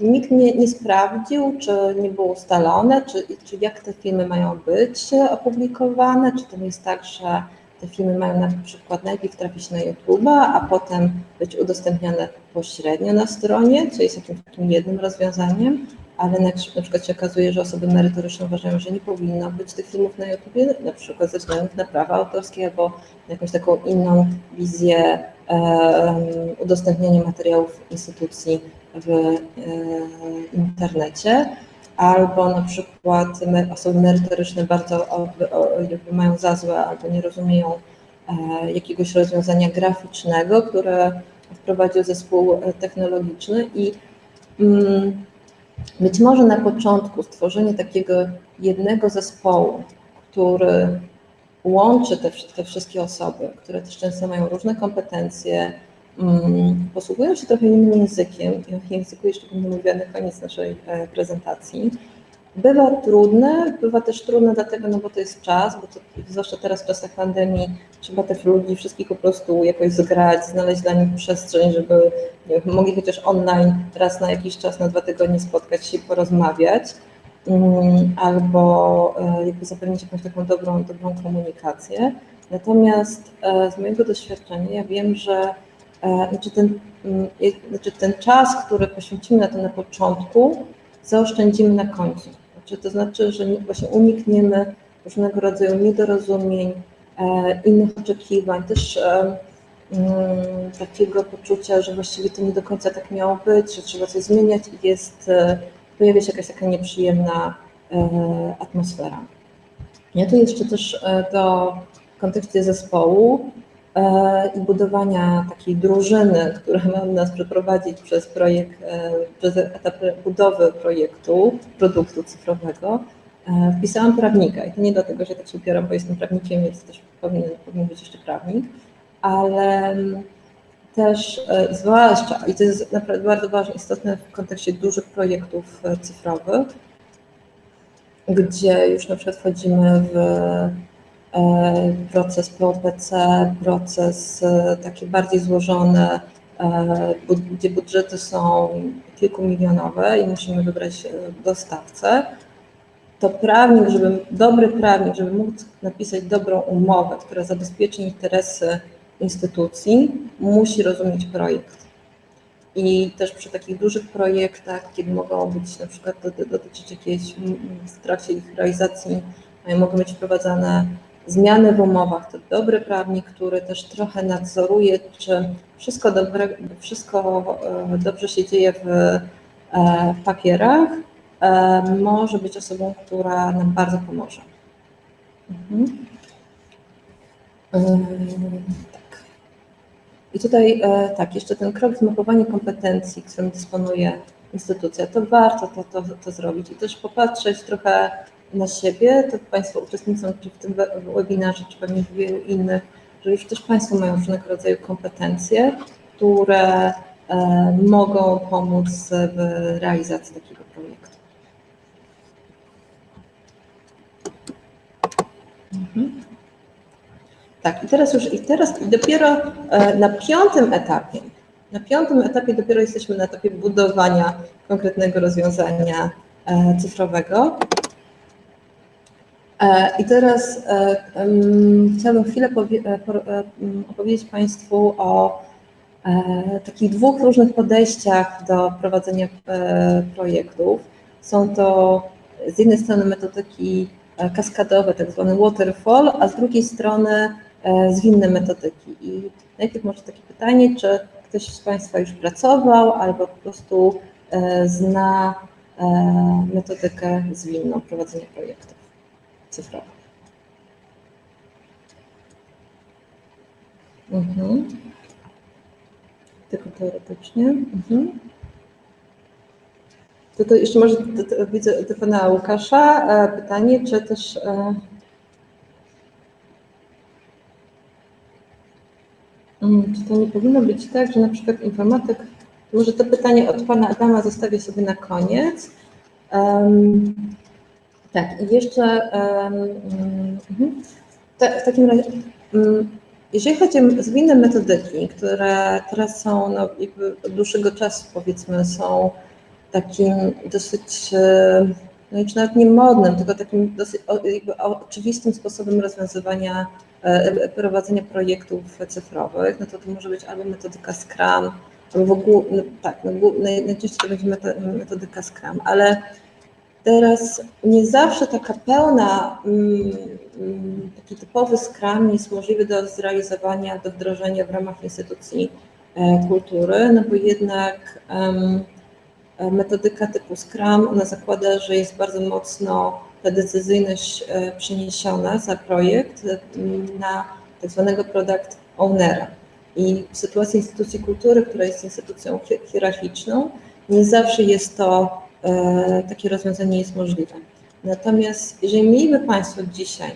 nikt nie, nie sprawdził, czy nie było ustalone, czy, czy jak te filmy mają być opublikowane, czy to nie jest tak, że te filmy mają na przykład najpierw trafić na YouTube, a potem być udostępniane pośrednio na stronie, co jest jakimś takim jednym rozwiązaniem, ale na, na przykład się okazuje, że osoby merytoryczne uważają, że nie powinno być tych filmów na YouTube, na przykład ze względu na prawa autorskie albo jakąś taką inną wizję e, udostępniania materiałów instytucji w e, internecie, albo na przykład osoby merytoryczne bardzo mają za złe albo nie rozumieją e, jakiegoś rozwiązania graficznego, które wprowadził zespół technologiczny i mm, być może na początku stworzenie takiego jednego zespołu, który łączy te, te wszystkie osoby, które też często mają różne kompetencje, um, posługują się trochę innym językiem, i o języku jeszcze będę mówiła na koniec naszej e, prezentacji, bywa trudne, bywa też trudne dlatego, no bo to jest czas, bo to, zwłaszcza teraz w czasach pandemii trzeba tych ludzi wszystkich po prostu jakoś zgrać, znaleźć dla nich przestrzeń, żeby wiem, mogli chociaż online raz na jakiś czas, na dwa tygodnie spotkać się i porozmawiać, um, albo e, jakby zapewnić jakąś taką dobrą, dobrą komunikację. Natomiast e, z mojego doświadczenia ja wiem, że E, znaczy ten, mm, znaczy ten czas, który poświęcimy na to na początku, zaoszczędzimy na końcu. Znaczy, to znaczy, że właśnie unikniemy różnego rodzaju niedorozumień, e, innych oczekiwań, też e, mm, takiego poczucia, że właściwie to nie do końca tak miało być, że trzeba coś zmieniać i jest, pojawia się jakaś taka nieprzyjemna atmosfera. Ja tu jeszcze też do w kontekście zespołu E, i budowania takiej drużyny, która ma nas przeprowadzić przez projekt, e, przez etap budowy projektu, produktu cyfrowego, e, wpisałam prawnika. I to nie dlatego, że tak się upieram, bo jestem prawnikiem, więc też powinien, powinien być jeszcze prawnik, ale też zwłaszcza, i to jest naprawdę bardzo ważne, istotne w kontekście dużych projektów cyfrowych, gdzie już na przykład wchodzimy w E, proces POPC, proces e, taki bardziej złożony, e, gdzie budżety są kilkumilionowe i musimy wybrać dostawcę, to prawnik, żeby, dobry prawnik, żeby móc napisać dobrą umowę, która zabezpieczy interesy instytucji, musi rozumieć projekt. I też przy takich dużych projektach, kiedy mogą być na przykład dotyczyć jakiejś w trakcie ich realizacji, mogą być wprowadzane zmiany w umowach. To dobry prawnik, który też trochę nadzoruje, czy wszystko, dobre, wszystko e, dobrze się dzieje w e, papierach, e, może być osobą, która nam bardzo pomoże. Mhm. Tak. I tutaj tak, jeszcze ten krok zmapowanie kompetencji, którym dysponuje instytucja, to warto to, to, to zrobić i też popatrzeć trochę na siebie, to Państwo uczestniczą czy w tym webinarze, czy pewnie w wielu innych, że już też Państwo mają różnego rodzaju kompetencje, które e, mogą pomóc w realizacji takiego projektu. Mhm. Tak, i teraz już, i teraz dopiero e, na piątym etapie, na piątym etapie dopiero jesteśmy na etapie budowania konkretnego rozwiązania e, cyfrowego. E, I teraz um, chciałabym chwilę powie, opowiedzieć Państwu o e, takich dwóch różnych podejściach do prowadzenia e, projektów. Są to z jednej strony metodyki kaskadowe, tak zwane waterfall, a z drugiej strony zwinne metodyki. I najpierw może takie pytanie, czy ktoś z Państwa już pracował albo po prostu zna metodykę zwinną prowadzenia projektów cyfrowych. Mhm. Tylko teoretycznie. Mhm. To, to jeszcze może to, to, widzę do pana Łukasza e, pytanie, czy też e, mm, czy to nie powinno być tak, że na przykład informatyk, może to pytanie od pana Adama zostawię sobie na koniec. Um, tak, i jeszcze um, w takim razie, um, jeżeli chodzi o zwinne metodyki, które teraz są no, od dłuższego czasu powiedzmy są takim dosyć, e, no już nawet nie modnym, tylko takim dosyć oczywistym sposobem rozwiązywania, e, prowadzenia projektów cyfrowych, no to to może być albo metodyka Scrum, albo w ogóle, no tak, no, najczęściej to będzie metodyka Scrum, ale teraz nie zawsze taka pełna, mm, mm, taki typowy Scrum jest możliwy do zrealizowania, do wdrożenia w ramach instytucji e, kultury, no bo jednak metodyka typu Scrum, ona zakłada, że jest bardzo mocno ta decyzyjność e, przeniesiona za projekt e, na tak zwanego product ownera. I w sytuacji instytucji kultury, która jest instytucją hierarchiczną, nie zawsze jest to, takie rozwiązanie jest możliwe. Natomiast jeżeli mieliby Państwo dzisiaj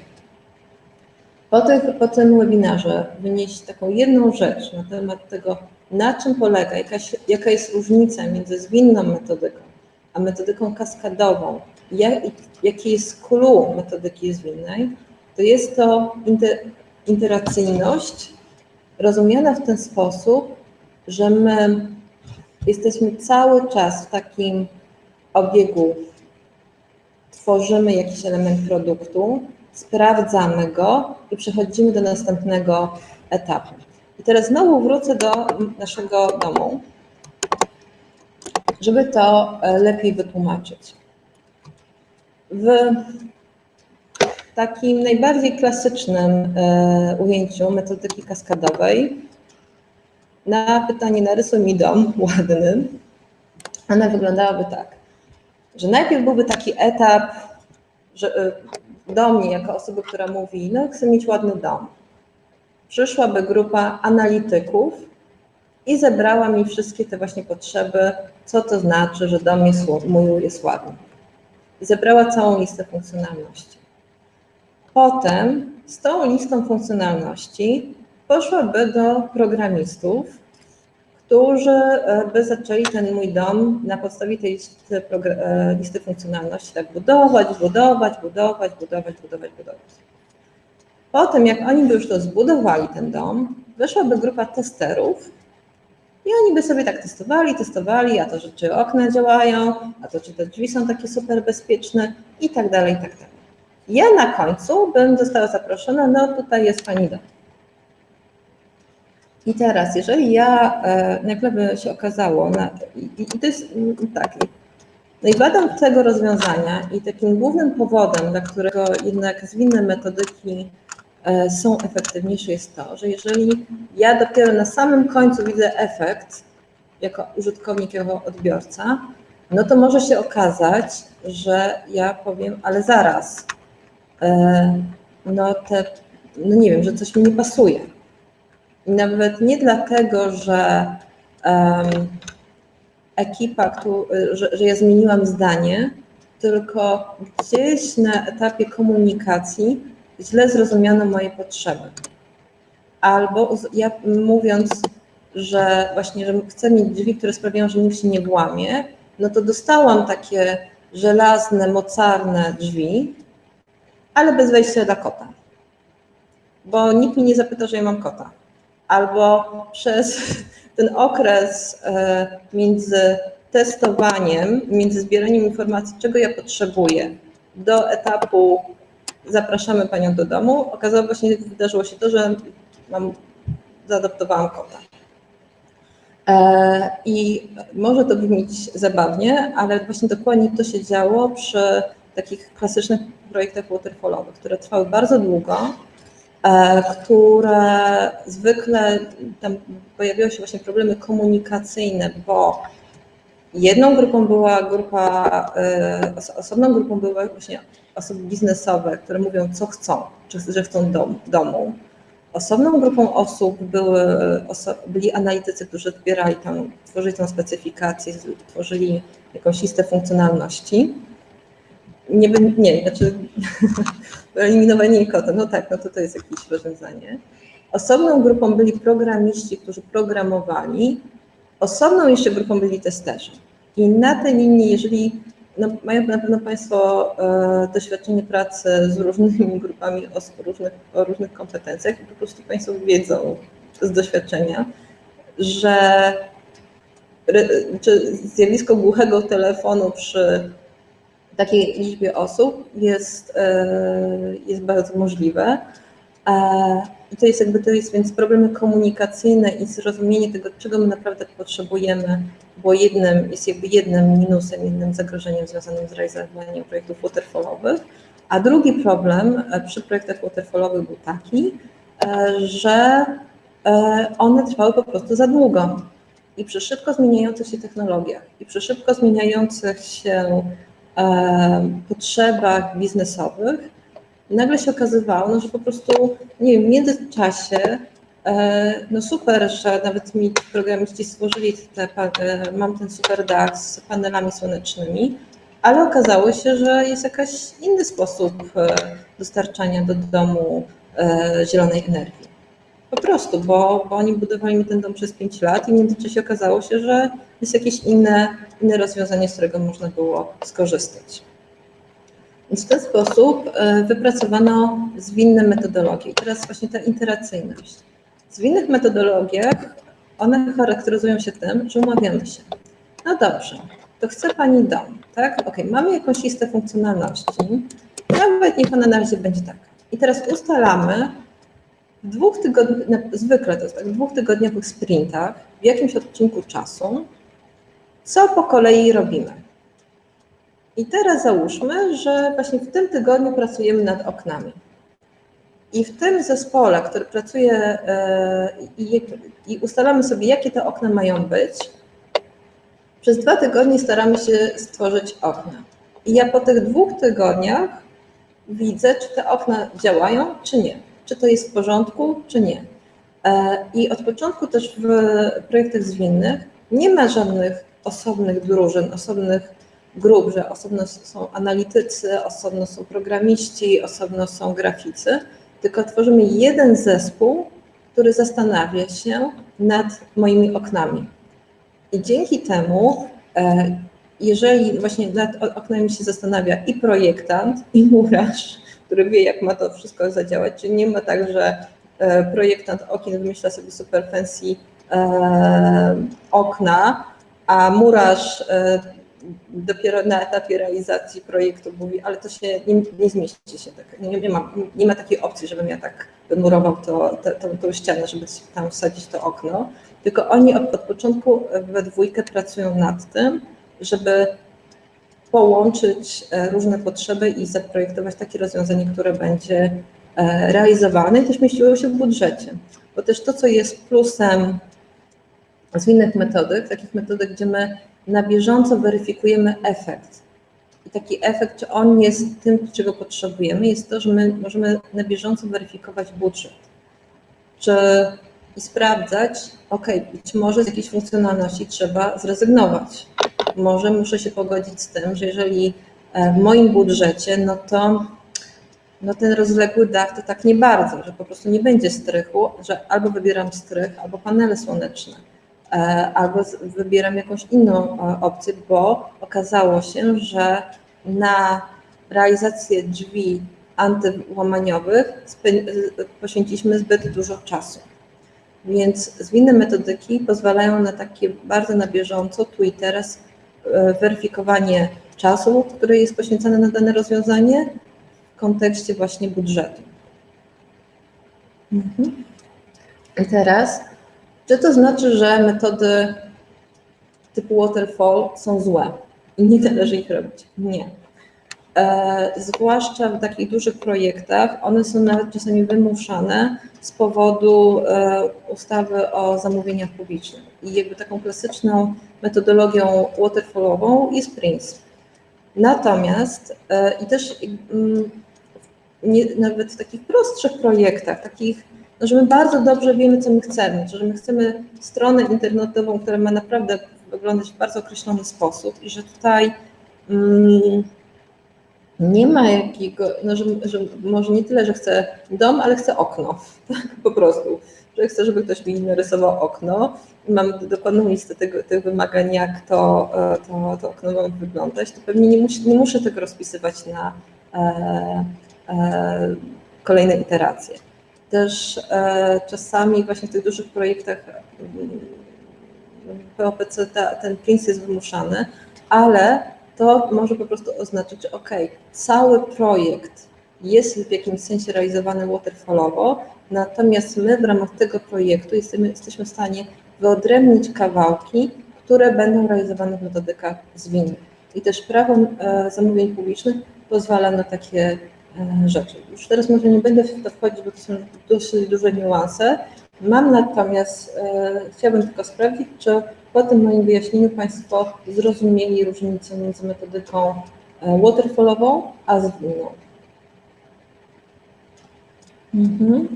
po, tych, po tym webinarze wynieść taką jedną rzecz na temat tego, na czym polega, jakaś, jaka jest różnica między zwinną metodyką a metodyką kaskadową, jak, jaki jest clue metodyki zwinnej, to jest to inter, interacyjność rozumiana w ten sposób, że my jesteśmy cały czas w takim obiegu, tworzymy jakiś element produktu, sprawdzamy go i przechodzimy do następnego etapu. I teraz znowu wrócę do naszego domu, żeby to e, lepiej wytłumaczyć. W takim najbardziej klasycznym e, ujęciu metodyki kaskadowej na pytanie narysuj mi dom ładny, ona wyglądałaby tak, że najpierw byłby taki etap, że e, do mnie jako osoby, która mówi, no chcę mieć ładny dom przyszłaby grupa analityków i zebrała mi wszystkie te właśnie potrzeby, co to znaczy, że dom jest, mój jest ładny. I zebrała całą listę funkcjonalności. Potem z tą listą funkcjonalności poszłaby do programistów, którzy e, by zaczęli ten mój dom na podstawie tej listy, e, listy funkcjonalności tak budować, budować, budować, budować, budować, budować. Potem, jak oni by już to zbudowali, ten dom, weszłaby grupa testerów i oni by sobie tak testowali, testowali, a to, że czy okna działają, a to, czy te drzwi są takie super bezpieczne i tak dalej, i tak dalej. Ja na końcu bym została zaproszona, no tutaj jest Pani dom. I teraz, jeżeli ja, e, nagle by się okazało, na, i, i, to jest mm, tak, no i tego rozwiązania i takim głównym powodem, dla którego jednak zwinne metodyki E, są efektywniejsze jest to, że jeżeli ja dopiero na samym końcu widzę efekt jako użytkownik, jako odbiorca, no to może się okazać, że ja powiem, ale zaraz, e, no te, no nie wiem, że coś mi nie pasuje. Nawet nie dlatego, że um, ekipa, tu, że, że ja zmieniłam zdanie, tylko gdzieś na etapie komunikacji źle zrozumiano moje potrzeby. Albo ja mówiąc, że właśnie, że chcę mieć drzwi, które sprawiają, że nikt się nie włamie, no to dostałam takie żelazne, mocarne drzwi, ale bez wejścia dla kota. Bo nikt mi nie zapyta, że ja mam kota. Albo przez ten okres e, między testowaniem, między zbieraniem informacji, czego ja potrzebuję, do etapu zapraszamy panią do domu. Okazało się, wydarzyło się to, że mam, zaadoptowałam kota. E, I może to brzmieć zabawnie, ale właśnie dokładnie to się działo przy takich klasycznych projektach waterfallowych, które trwały bardzo długo, które zwykle tam pojawiały się właśnie problemy komunikacyjne, bo jedną grupą była grupa, e, osobną grupą były właśnie osoby biznesowe, które mówią, co chcą, czy że chcą dom, domu. Osobną grupą osób były, byli analitycy, którzy zbierali tam, tworzyli tą specyfikację, tworzyli jakąś listę funkcjonalności. Nie, nie znaczy eliminowanie kota, no tak, no to to jest jakieś rozwiązanie. Osobną grupą byli programiści, którzy programowali, osobną jeszcze grupą byli testerzy. I na tej linii, jeżeli no, mają na pewno Państwo e, doświadczenie pracy z różnymi grupami osób różnych, o różnych kompetencjach i po prostu Państwo wiedzą z doświadczenia, że czy zjawisko głuchego telefonu przy takiej liczbie osób jest, jest bardzo możliwe. I to jest jakby to jest więc problemy komunikacyjne i zrozumienie tego, czego my naprawdę potrzebujemy, bo jednym jest jakby jednym minusem, jednym zagrożeniem związanym z realizowaniem projektów waterfallowych. A drugi problem e, przy projektach waterfallowych był taki, e, że e, one trwały po prostu za długo. I przy szybko zmieniających się technologiach i przy szybko zmieniających się potrzebach biznesowych nagle się okazywało, no, że po prostu, nie wiem, w międzyczasie, e, no super, że nawet mi programiści stworzyli te, e, mam ten super dach z panelami słonecznymi, ale okazało się, że jest jakiś inny sposób e, dostarczania do domu zielonej energii. Po prostu, bo, bo oni budowali mi ten dom przez 5 lat i w międzyczasie okazało się, że jest jakieś inne, inne rozwiązanie, z którego można było skorzystać. Więc w ten sposób e, wypracowano zwinne metodologie. I teraz właśnie ta interacyjność. W zwinnych metodologiach one charakteryzują się tym, że umawiamy się. No dobrze, to chce Pani dom, tak? Ok, mamy jakąś listę funkcjonalności, nawet niech ona na razie będzie taka. I teraz ustalamy w dwóch tygodniach, zwykle to jest tak, w dwóch tygodniowych sprintach, w jakimś odcinku czasu, co po kolei robimy. I teraz załóżmy, że właśnie w tym tygodniu pracujemy nad oknami. I w tym zespole, który pracuje e, i, i ustalamy sobie, jakie te okna mają być, przez dwa tygodnie staramy się stworzyć okna. I ja po tych dwóch tygodniach widzę, czy te okna działają, czy nie. Czy to jest w porządku, czy nie. E, I od początku też w projektach zwinnych nie ma żadnych osobnych drużyn, osobnych grup, że osobno są analitycy, osobno są programiści, osobno są graficy, tylko tworzymy jeden zespół, który zastanawia się nad moimi oknami. I dzięki temu, e, jeżeli właśnie nad oknami się zastanawia i projektant, i murarz, który wie, jak ma to wszystko zadziałać, czyli nie ma tak, że e, projektant okien wymyśla sobie super fancy e, okna, a murarz dopiero na etapie realizacji projektu mówi, ale to się nie, nie zmieści się tak, nie, nie, ma, nie ma takiej opcji, żebym ja tak wymurował to, tą ścianę, żeby tam wsadzić to okno, tylko oni od, od początku we dwójkę pracują nad tym, żeby połączyć e, różne potrzeby i zaprojektować takie rozwiązanie, które będzie e, realizowane i też mieściło się w budżecie. Bo też to, co jest plusem zwinnych metodyk, takich metodyk, gdzie my na bieżąco weryfikujemy efekt. I taki efekt, czy on jest tym, czego potrzebujemy, jest to, że my możemy na bieżąco weryfikować budżet. Czy i sprawdzać, ok, być może z jakiejś funkcjonalności trzeba zrezygnować. Może muszę się pogodzić z tym, że jeżeli e, w moim budżecie, no to no ten rozległy dach to tak nie bardzo, że po prostu nie będzie strychu, że albo wybieram strych, albo panele słoneczne E, albo wybieram jakąś inną e, opcję, bo okazało się, że na realizację drzwi antyłamaniowych poświęciliśmy zbyt dużo czasu. Więc zwinne metodyki pozwalają na takie bardzo na bieżąco, tu i teraz, weryfikowanie czasu, który jest poświęcony na dane rozwiązanie w kontekście właśnie budżetu. Mhm. I teraz czy to znaczy, że metody typu waterfall są złe i nie należy ich robić? Nie. E, zwłaszcza w takich dużych projektach, one są nawet czasami wymuszane z powodu e, ustawy o zamówieniach publicznych. I jakby taką klasyczną metodologią waterfallową jest PRINCE. Natomiast e, i też mm, nie, nawet w takich prostszych projektach, takich no, że my bardzo dobrze wiemy, co my chcemy, że my chcemy stronę internetową, która ma naprawdę wyglądać w bardzo określony sposób i że tutaj mm, nie ma jakiego, no, że, że, może nie tyle, że chcę dom, ale chcę okno, tak, po prostu, że chcę, żeby ktoś mi narysował okno. I mam dokładną listę tych wymagań, jak to, e, to, to okno ma wyglądać, to pewnie nie, nie muszę tego rozpisywać na e, e, kolejne iteracje. Też e, czasami właśnie w tych dużych projektach mm, POPC ta, ten prints jest wymuszany, ale to może po prostu oznaczać, że ok, cały projekt jest w jakimś sensie realizowany waterfallowo, natomiast my w ramach tego projektu jesteśmy, jesteśmy w stanie wyodrębnić kawałki, które będą realizowane w metodykach zwinnych. I też prawo e, zamówień publicznych pozwala na takie e, rzeczy. Już teraz może nie będę w to wchodzić, bo to są dosyć duże niuanse. Mam natomiast, e, chciałabym tylko sprawdzić, czy po tym moim wyjaśnieniu Państwo zrozumieli różnicę między metodyką waterfallową a zwinną. Mhm.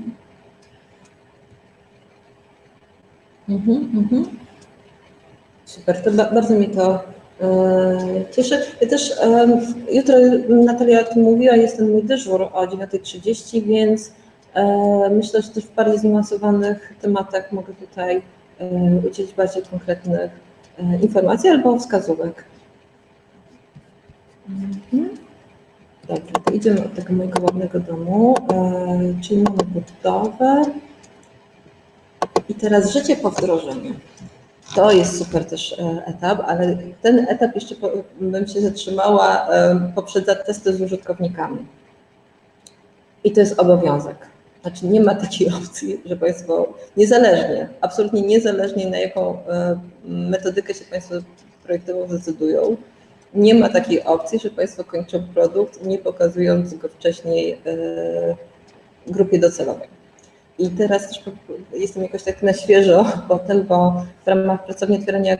Mhm, mhm. Super, to bardzo mi to e, cieszy. Ja też jutro Natalia o tym mówiła, jest ten mój dyżur o 9.30, więc e, myślę, że też w bardziej zniuansowanych tematach mogę tutaj e, udzielić bardziej konkretnych informacji albo wskazówek. Mhm. Dobrze, to idziemy od tego mojego ładnego domu, czyli mamy budowę i teraz życie po wdrożeniu. To jest super też e, etap, ale ten etap jeszcze bym się zatrzymała e, poprzez testy z użytkownikami. I to jest obowiązek. Znaczy nie ma takiej opcji, że Państwo niezależnie, absolutnie niezależnie na jaką e, metodykę się Państwo projektowo zdecydują, nie ma takiej opcji, że Państwo kończą produkt, nie pokazując go wcześniej grupie docelowej. I teraz też jestem jakoś tak na świeżo po bo w ramach pracowni otwierania,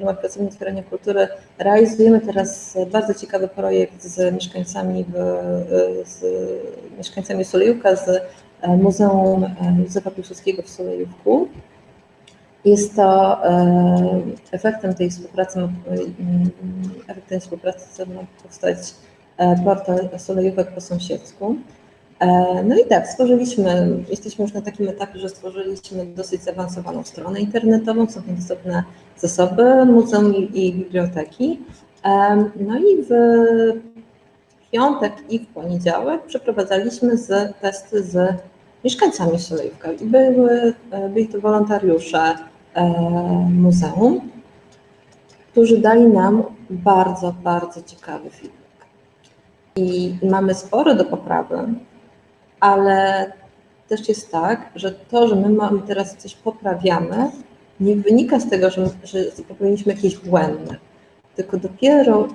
w ramach pracowni otwierania kultury realizujemy teraz bardzo ciekawy projekt z mieszkańcami, w, z mieszkańcami Sulejówka, z Muzeum Józefa Piłsudskiego w Sulejówku. Jest to e, efektem tej współpracy, efektem współpracy ma powstać e, portal Sulejówek po sąsiedzku. E, no i tak, stworzyliśmy, jesteśmy już na takim etapie, że stworzyliśmy dosyć zaawansowaną stronę internetową, są tam dostępne zasoby muzeum i biblioteki. E, no i w piątek i w poniedziałek przeprowadzaliśmy z, testy z mieszkańcami Solejówka i były, e, byli to wolontariusze muzeum, którzy dali nam bardzo, bardzo ciekawy feedback. I mamy sporo do poprawy, ale też jest tak, że to, że my mamy teraz coś poprawiamy, nie wynika z tego, że, że popełniliśmy jakieś błędy, tylko dopiero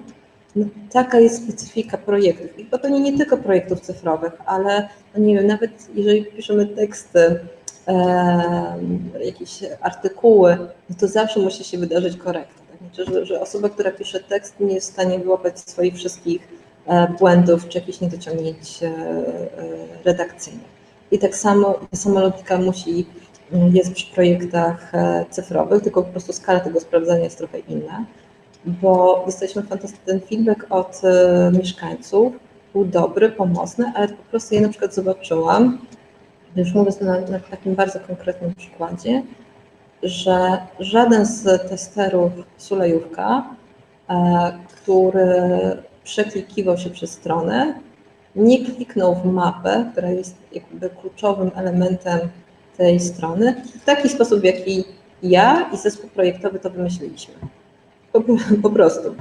no, taka jest specyfika projektów. I to nie tylko projektów cyfrowych, ale no nie wiem, nawet jeżeli piszemy teksty, e, jakieś artykuły, no to zawsze musi się wydarzyć korekta. Tak? Znaczy, że, że osoba, która pisze tekst, nie jest w stanie wyłapać swoich wszystkich błędów czy jakichś niedociągnięć e, e, redakcyjnych. I tak samo ta sama logika musi mm, jest przy projektach cyfrowych, tylko po prostu skala tego sprawdzania jest trochę inna, bo dostaliśmy fantastyczny feedback od mieszkańców, był dobry, pomocny, ale po prostu ja na przykład zobaczyłam, już mówię to na, na takim bardzo konkretnym przykładzie, że żaden z testerów Sulejówka, który przeklikiwał się przez stronę, nie kliknął w mapę, która jest jakby kluczowym elementem tej strony, w taki sposób, w jaki ja i zespół projektowy to wymyśliliśmy. Po, po prostu.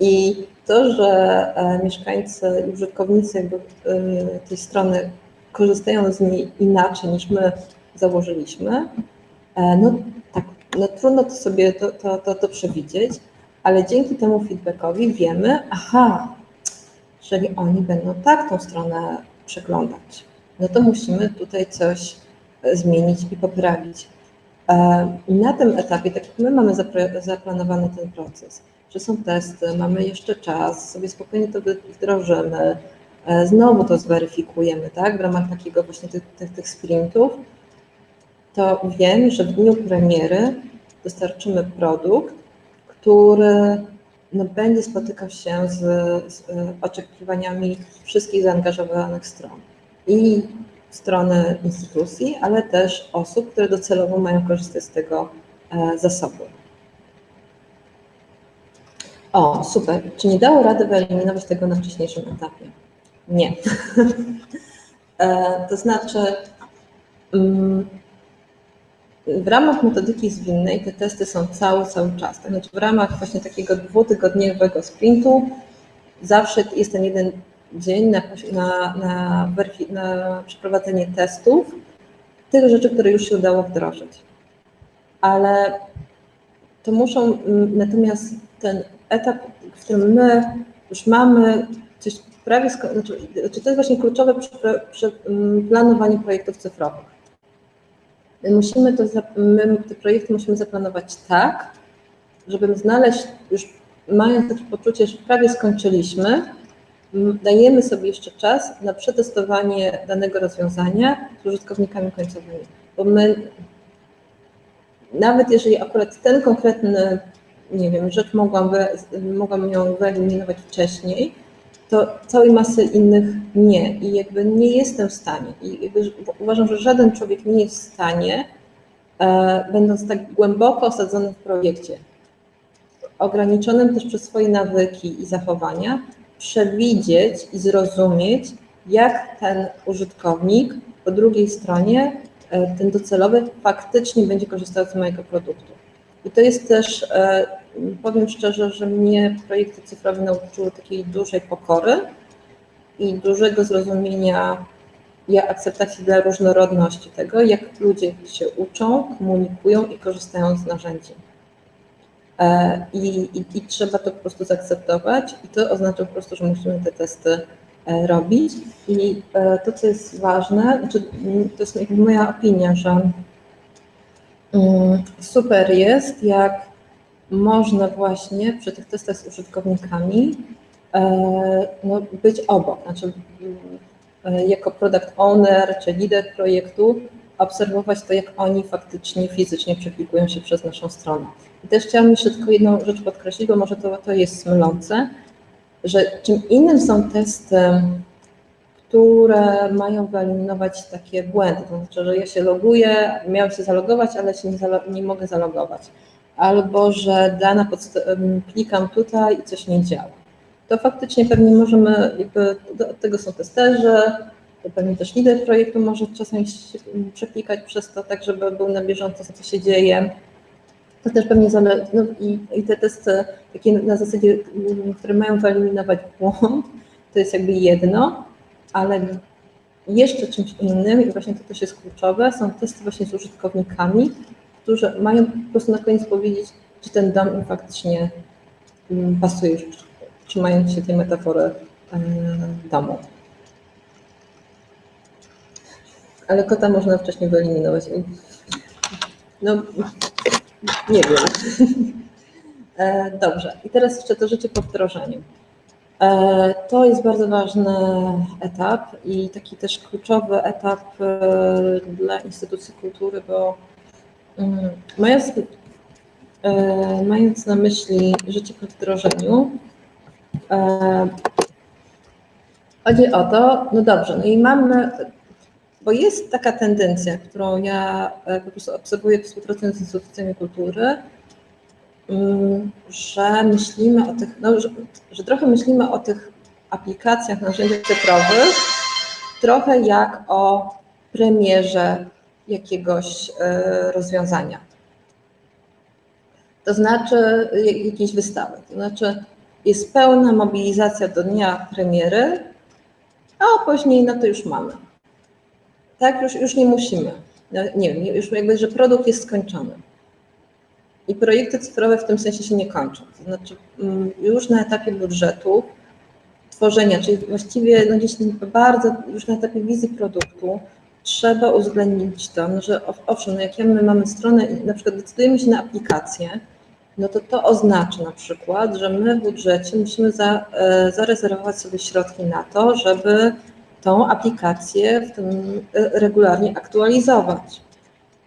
I to, że e, mieszkańcy i użytkownicy jakby e, tej strony korzystają z niej inaczej niż my założyliśmy, e, no tak, no trudno to sobie to, to, to, to przewidzieć, ale dzięki temu feedbackowi wiemy, aha, jeżeli oni będą tak tą stronę przeglądać, no to musimy tutaj coś e, zmienić i poprawić. E, I na tym etapie, tak jak my mamy zaplanowany ten proces, że są testy, mamy jeszcze czas, sobie spokojnie to wdrożymy, e, znowu to zweryfikujemy, tak, w ramach takiego właśnie tych, tych, tych sprintów, to wiem, że w dniu premiery dostarczymy produkt, który no, będzie spotykał się z, z oczekiwaniami wszystkich zaangażowanych stron. I strony instytucji, ale też osób, które docelowo mają korzystać z tego e, zasobu. O, super. Czy nie dało rady wyeliminować tego na wcześniejszym etapie? Nie. e, to znaczy, mm, w ramach metodyki zwinnej te testy są cały, cały czas. To znaczy w ramach właśnie takiego dwutygodniowego sprintu zawsze jest ten jeden dzień na, na, na, na przeprowadzenie testów tych rzeczy, które już się udało wdrożyć. Ale to muszą, natomiast ten etap, w którym my już mamy coś prawie, znaczy, to jest właśnie kluczowe przy, przy planowaniu projektów cyfrowych. My musimy to, my te projekty musimy zaplanować tak, żeby znaleźć, już mając takie poczucie, że prawie skończyliśmy, dajemy sobie jeszcze czas na przetestowanie danego rozwiązania z użytkownikami końcowymi. Bo my, nawet jeżeli akurat ten konkretny, nie wiem, rzecz mogłam, mogłam ją wyeliminować wcześniej, to całej masy innych nie. I jakby nie jestem w stanie. I uważam, że żaden człowiek nie jest w stanie, e, będąc tak głęboko osadzony w projekcie, ograniczonym też przez swoje nawyki i zachowania, przewidzieć i zrozumieć, jak ten użytkownik po drugiej stronie, e, ten docelowy, faktycznie będzie korzystał z mojego produktu. I to jest też, e, powiem szczerze, że mnie projekty cyfrowe nauczyły takiej dużej pokory i dużego zrozumienia i akceptacji dla różnorodności tego, jak ludzie się uczą, komunikują i korzystają z narzędzi. E, I, i, I, trzeba to po prostu zaakceptować i to oznacza po prostu, że musimy te testy e, robić. I to, co jest ważne, znaczy, to jest moja opinia, że Mm, super jest, jak można właśnie przy tych testach z użytkownikami e, no, być obok, znaczy e, jako product owner czy lider projektu obserwować to, jak oni faktycznie fizycznie przeklikują się przez naszą stronę. I też chciałam jeszcze tylko jedną rzecz podkreślić, bo może to, to jest mylące, że czym innym są testy które mają wyeliminować takie błędy. To znaczy, że ja się loguję, miałem się zalogować, ale się nie, nie mogę zalogować. Albo, że dana klikam tutaj i coś nie działa. To faktycznie pewnie możemy, jakby od tego są testerzy, to pewnie też lider projektu może czasem się przeklikać przez to, tak żeby był na bieżąco, co się dzieje. To też pewnie zależy, no i, i te testy takie na zasadzie, które mają wyeliminować błąd, to jest jakby jedno, ale jeszcze czymś innym, i właśnie to też jest kluczowe, są testy właśnie z użytkownikami, którzy mają po prostu na koniec powiedzieć, czy ten dom im faktycznie mm, pasuje, trzymając się tej metafory e, domu. Ale kota można wcześniej wyeliminować. No, nie wiem. E, dobrze, i teraz jeszcze to życie po wdrożeniu. E, to jest bardzo ważny etap i taki też kluczowy etap dla instytucji kultury, bo mając, e, mając na myśli życie po wdrożeniu, chodzi o to, no dobrze, no i mamy, bo jest taka tendencja, którą ja po prostu obserwuję współpracując z instytucjami kultury, Mm, że myślimy o tych, no, że, że trochę myślimy o tych aplikacjach, narzędziach cyfrowych, trochę jak o premierze jakiegoś e, rozwiązania. To znaczy jakiejś wystawy. To znaczy jest pełna mobilizacja do dnia premiery, a później no to już mamy. Tak, już, już nie musimy. No, nie wiem, już jakby, że produkt jest skończony. I projekty cyfrowe w tym sensie się nie kończą. To znaczy mm, już na etapie budżetu, tworzenia, czyli właściwie no gdzieś bardzo już na etapie wizji produktu trzeba uwzględnić to, no, że owszem, no jak my mamy stronę i na przykład decydujemy się na aplikację, no to to oznacza na przykład, że my w budżecie musimy za, e, zarezerwować sobie środki na to, żeby tą aplikację w tym e, regularnie aktualizować.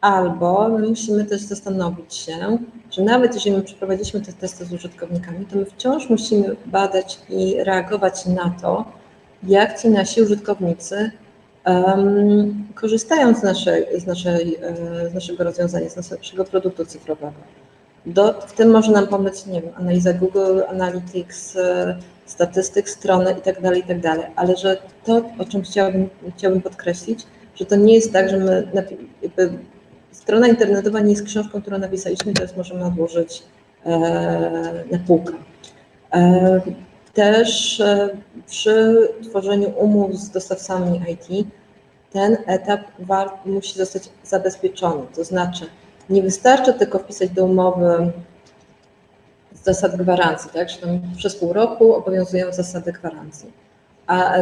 Albo my musimy też zastanowić się, że nawet jeżeli my przeprowadziliśmy te testy z użytkownikami, to my wciąż musimy badać i reagować na to, jak ci nasi użytkownicy um, korzystają z, naszej, z, naszej, e, z naszego rozwiązania, z naszego produktu cyfrowego. Do, w tym może nam pomóc, nie wiem, analiza Google Analytics, e, statystyk strony itd., tak itd., tak ale że to, o czym chciałabym, chciałabym podkreślić, że to nie jest tak, że my jakby strona internetowa nie jest książką, którą napisaliśmy, teraz możemy odłożyć na półkę. Też przy tworzeniu umów z dostawcami IT ten etap musi zostać zabezpieczony. To znaczy, nie wystarczy tylko wpisać do umowy zasad gwarancji, tak, że tam przez pół roku obowiązują zasady gwarancji, a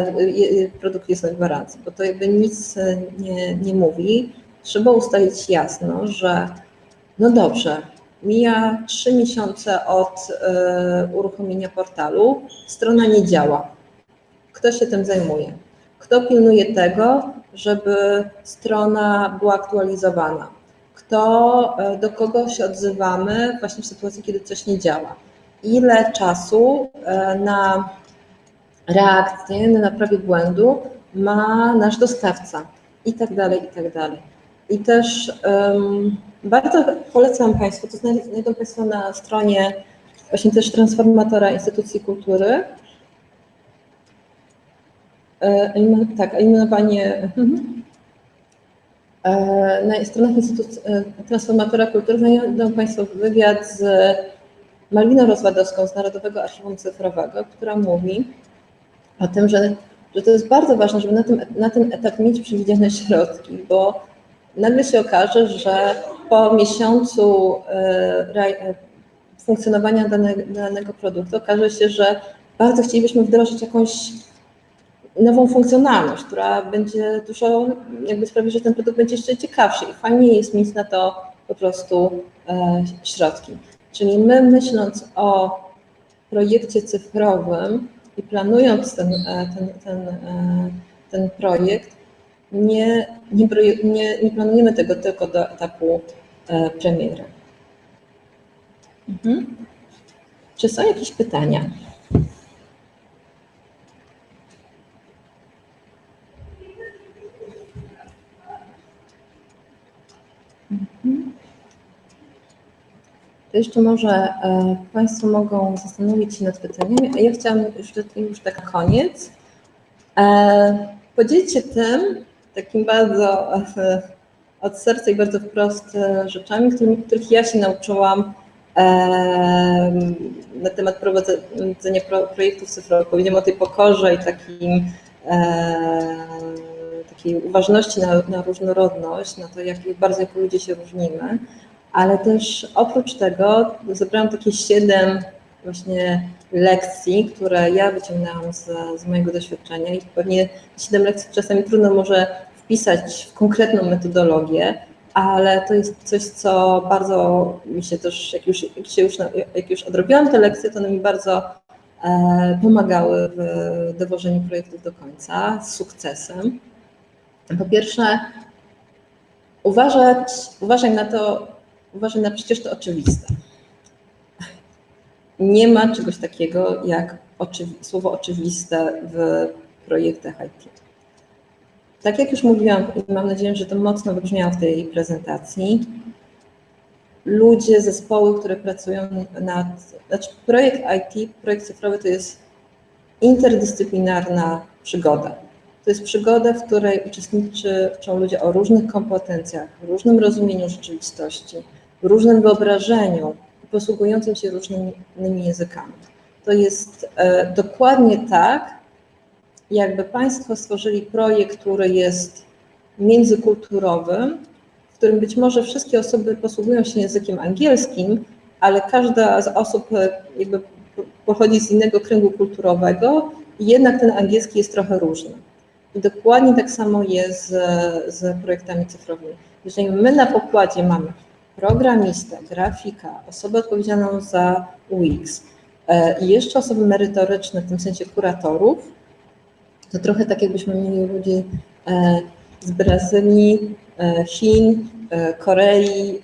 produkt jest na gwarancji, bo to jakby nic nie, nie mówi. Trzeba ustalić jasno, że no dobrze, mija trzy miesiące od y, uruchomienia portalu, strona nie działa. Kto się tym zajmuje? Kto pilnuje tego, żeby strona była aktualizowana? Kto, e, do kogo się odzywamy właśnie w sytuacji, kiedy coś nie działa? Ile czasu e, na reakcję, na naprawie błędu ma nasz dostawca? I tak dalej, i tak dalej. I też um, bardzo polecam Państwu, to znajdą Państwo na stronie właśnie też transformatora instytucji kultury, E, tak, eliminowanie mhm. e, na stronach Instytutu e, Transformatora Kultury znajdą Państwo wywiad z Malwiną Rozwadowską z Narodowego Archiwum Cyfrowego, która mówi o tym, że, że to jest bardzo ważne, żeby na, tym, na ten etap mieć przewidziane środki, bo nagle się okaże, że po miesiącu funkcjonowania danego, produktu okaże się, że bardzo chcielibyśmy wdrożyć jakąś nową funkcjonalność, która będzie dużo, jakby sprawi, że ten produkt będzie jeszcze ciekawszy i fajnie jest mieć na to po prostu e, środki. Czyli my myśląc o projekcie cyfrowym i planując ten, e, ten, ten, e, ten projekt, nie, nie, nie, nie planujemy tego tylko do etapu premiery. Mhm. Czy są jakieś pytania? To jeszcze może e, Państwo mogą zastanowić się nad pytaniami, a ja chciałam już, już tak koniec e, podzielić się tym takim bardzo e, od serca i bardzo wprost rzeczami, których ja się nauczyłam na temat prowadzenia projektów cyfrowych. Powiedziałam o tej pokorze i takim takiej uważności na, na różnorodność, na to, jak bardzo ludzie się różnimy, ale też oprócz tego zebrałam takie siedem właśnie lekcji, które ja wyciągnęłam z, z mojego doświadczenia i pewnie siedem lekcji czasami trudno może wpisać w konkretną metodologię, ale to jest coś, co bardzo mi się też, jak już, jak się już, jak już odrobiłam te lekcje, to one mi bardzo e, pomagały w dowożeniu projektów do końca z sukcesem. Po pierwsze, uważać, uważaj na to, uważaj na przecież to oczywiste. Nie ma czegoś takiego jak oczywi słowo oczywiste w projektach IT. Tak jak już mówiłam i mam nadzieję, że to mocno wybrzmiało w tej prezentacji, ludzie, zespoły, które pracują nad, znaczy projekt IT, projekt cyfrowy to jest interdyscyplinarna przygoda to jest przygoda, w której uczestniczą ludzie o różnych kompetencjach, różnym rozumieniu rzeczywistości, różnym wyobrażeniu posługującym się różnymi językami. To jest e, dokładnie tak, jakby Państwo stworzyli projekt, który jest międzykulturowy, w którym być może wszystkie osoby posługują się językiem angielskim, ale każda z osób e, jakby pochodzi z innego kręgu kulturowego i jednak ten angielski jest trochę różny. I dokładnie tak samo jest z, z projektami cyfrowymi. Jeżeli my na pokładzie mamy programistę, grafika, osobę odpowiedzialną za UX e, i jeszcze osoby merytoryczne, w tym sensie kuratorów, to trochę tak jakbyśmy mieli ludzi e, z Brazylii, e, Chin, Korei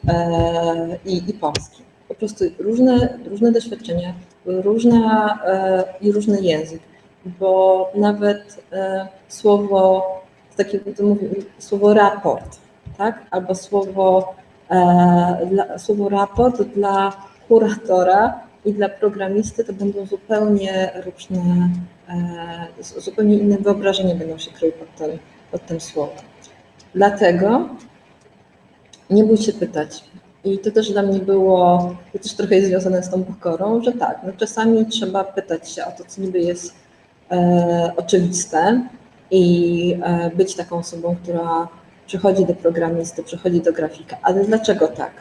i, i Polski. Po prostu różne, różne doświadczenia, różna, i różny język bo nawet słowo, takie to mówię, słowo raport, tak? albo słowo, dla, słowo raport dla kuratora i dla programisty to będą zupełnie różne, e, zupełnie inne wyobrażenia będą się kryły pod tym, pod tym słowem. Dlatego nie bój się pytać. I to też dla mnie było, to też trochę jest związane z tą pokorą, że tak, no czasami trzeba pytać się o to, co niby jest e, oczywiste i e, być taką osobą, która przychodzi do programisty, przychodzi do grafika. Ale dlaczego tak?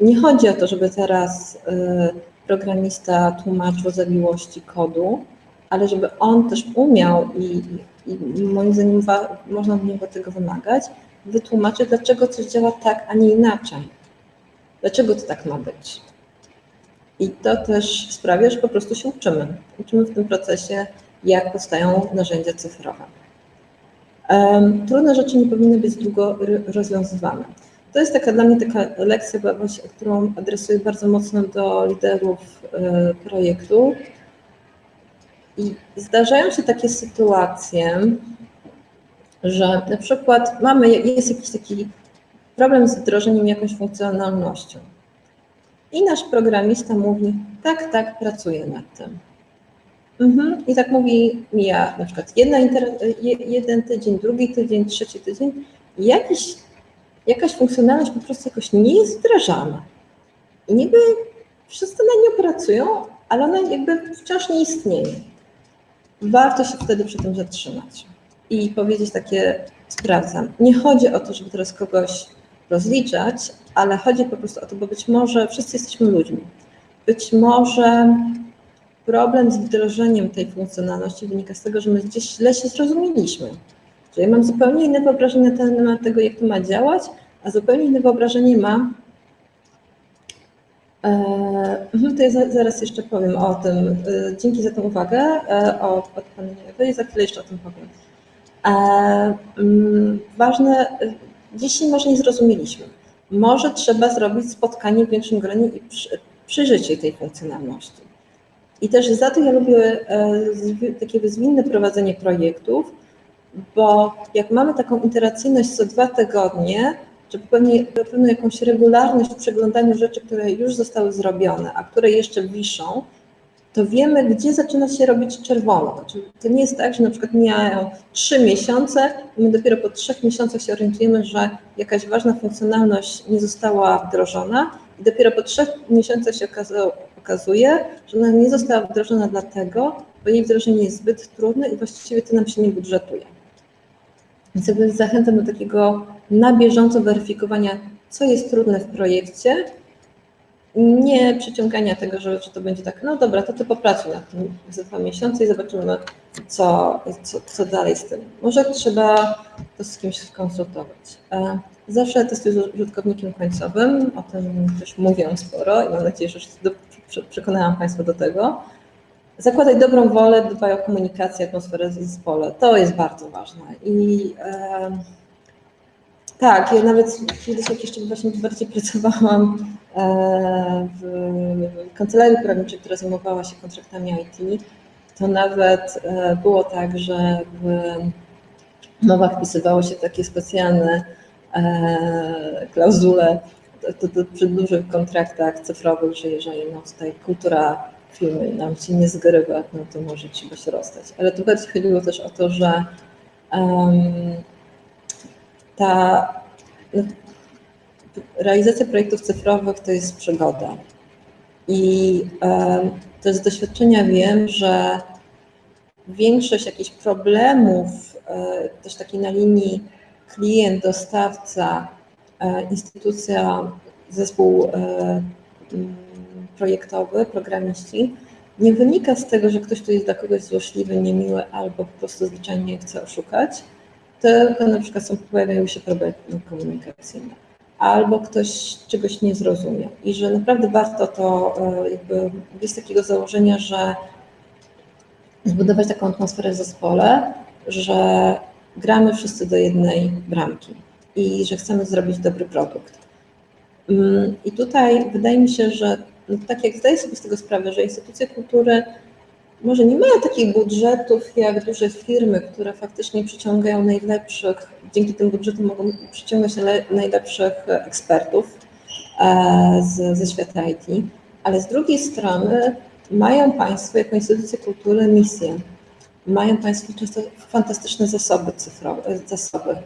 Nie chodzi o to, żeby teraz e, programista tłumaczył zawiłości kodu, ale żeby on też umiał i, i moim zdaniem można od niego tego wymagać, wytłumaczyć, dlaczego coś działa tak, a nie inaczej. Dlaczego to tak ma być? I to też sprawia, że po prostu się uczymy. Uczymy w tym procesie, jak powstają narzędzia cyfrowe. Trudne rzeczy nie powinny być długo rozwiązywane. To jest taka dla mnie taka lekcja, którą adresuję bardzo mocno do liderów y, projektu. I zdarzają się takie sytuacje, że na przykład mamy, jest jakiś taki problem z wdrożeniem jakąś funkcjonalnością. I nasz programista mówi, tak, tak, pracuję nad tym. Mhm. I tak mówi, mija na przykład jedna jeden tydzień, drugi tydzień, trzeci tydzień jakiś, jakaś funkcjonalność po prostu jakoś nie jest wdrażana. I niby wszyscy na nią pracują, ale ona jakby wciąż nie istnieje. Warto się wtedy przy tym zatrzymać i powiedzieć takie, sprawdzam. Nie chodzi o to, żeby teraz kogoś rozliczać, ale chodzi po prostu o to, bo być może wszyscy jesteśmy ludźmi. Być może problem z wdrożeniem tej funkcjonalności wynika z tego, że my gdzieś źle się zrozumieliśmy. Że ja mam zupełnie inne wyobrażenie na temat tego, jak to ma działać, a zupełnie inne wyobrażenie ma. Eee, to ja zaraz jeszcze powiem o tym. E, dzięki za tę uwagę e, o odpaleniu i za chwilę jeszcze o tym powiem. Eee, ważne, Dzisiaj może nie zrozumieliśmy. Może trzeba zrobić spotkanie w większym gronie i przyjrzeć tej funkcjonalności. I też za to ja lubię e, takie zwinne prowadzenie projektów, bo jak mamy taką iteracyjność co dwa tygodnie, czy pewnie, pewną jakąś regularność w przeglądaniu rzeczy, które już zostały zrobione, a które jeszcze wiszą, to wiemy, gdzie zaczyna się robić czerwono. Znaczy, to nie jest tak, że na przykład mijają trzy miesiące i my dopiero po trzech miesiącach się orientujemy, że jakaś ważna funkcjonalność nie została wdrożona i dopiero po trzech miesiącach się okazuje, że ona nie została wdrożona dlatego, bo jej wdrożenie jest zbyt trudne i właściwie to nam się nie budżetuje. Więc jakby zachęcam do takiego na bieżąco weryfikowania, co jest trudne w projekcie nie przyciągania tego, że, że to będzie tak, no dobra, to ty popracuj nad tym za dwa miesiące i zobaczymy, co, co, co dalej z tym. Może trzeba to z kimś skonsultować. E, zawsze testuję z użytkownikiem końcowym, o tym też mówię sporo i mam nadzieję, że przekonałam Państwa do tego. Zakładaj dobrą wolę, dbaj o komunikację, atmosferę w zespole. To jest bardzo ważne. I e, tak, ja nawet kiedyś, jak jeszcze właśnie bardziej pracowałam e, w kancelarii prawniczej, która zajmowała się kontraktami IT, to nawet e, było tak, że w umowach wpisywało się takie specjalne e, klauzule to, to przy dużych kontraktach cyfrowych, że jeżeli no, tutaj kultura firmy nam się nie zgrywa, no to może trzeba się rozstać. Ale tu chodziło też o to, że um, ta no, realizacja projektów cyfrowych to jest przygoda. I to z doświadczenia wiem, że większość jakichś problemów, e, też takiej na linii klient, dostawca, e, instytucja, zespół e, projektowy, programiści, nie wynika z tego, że ktoś tu jest dla kogoś złośliwy, niemiły albo po prostu zwyczajnie chce oszukać, tylko na przykład są, pojawiają się problemy komunikacyjne, albo ktoś czegoś nie zrozumiał i że naprawdę warto to e, jakby jest takiego założenia, że zbudować taką atmosferę w zespole, że gramy wszyscy do jednej bramki i że chcemy zrobić dobry produkt. Mm, I tutaj wydaje mi się, że no tak jak zdaję sobie z tego sprawę, że instytucje kultury może nie mają takich budżetów jak duże firmy, które faktycznie przyciągają najlepszych, dzięki tym budżetom mogą przyciągać najlepszych ekspertów e, z, ze świata IT, ale z drugiej strony mają Państwo jako instytucje kultury misję. Mają Państwo często fantastyczne zasoby cyfrowe, zasoby.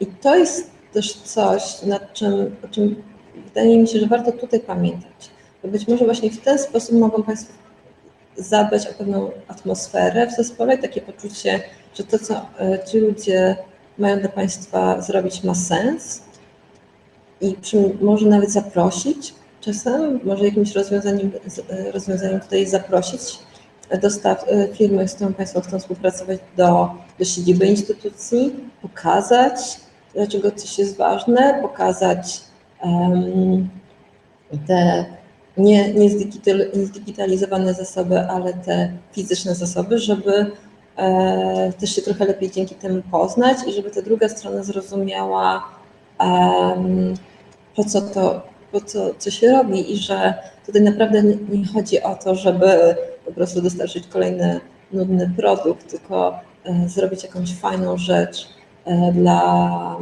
I to jest też coś, nad czym, o czym wydaje mi się, że warto tutaj pamiętać. Bo być może właśnie w ten sposób mogą Państwo zadbać o pewną atmosferę w zespole, takie poczucie, że to, co e, ci ludzie mają dla Państwa zrobić, ma sens i przy, może nawet zaprosić czasem, może jakimś rozwiązaniem, e, rozwiązaniem tutaj zaprosić dostaw, e, firmy, z którą Państwo chcą współpracować do, do siedziby instytucji, pokazać, dlaczego coś jest ważne, pokazać um, te nie, nie zdigitalizowane zasoby, ale te fizyczne zasoby, żeby e, też się trochę lepiej dzięki temu poznać i żeby ta druga strona zrozumiała, um, po co to, po co, co się robi i że tutaj naprawdę nie, nie chodzi o to, żeby po prostu dostarczyć kolejny nudny produkt, tylko zrobić jakąś fajną rzecz e, dla,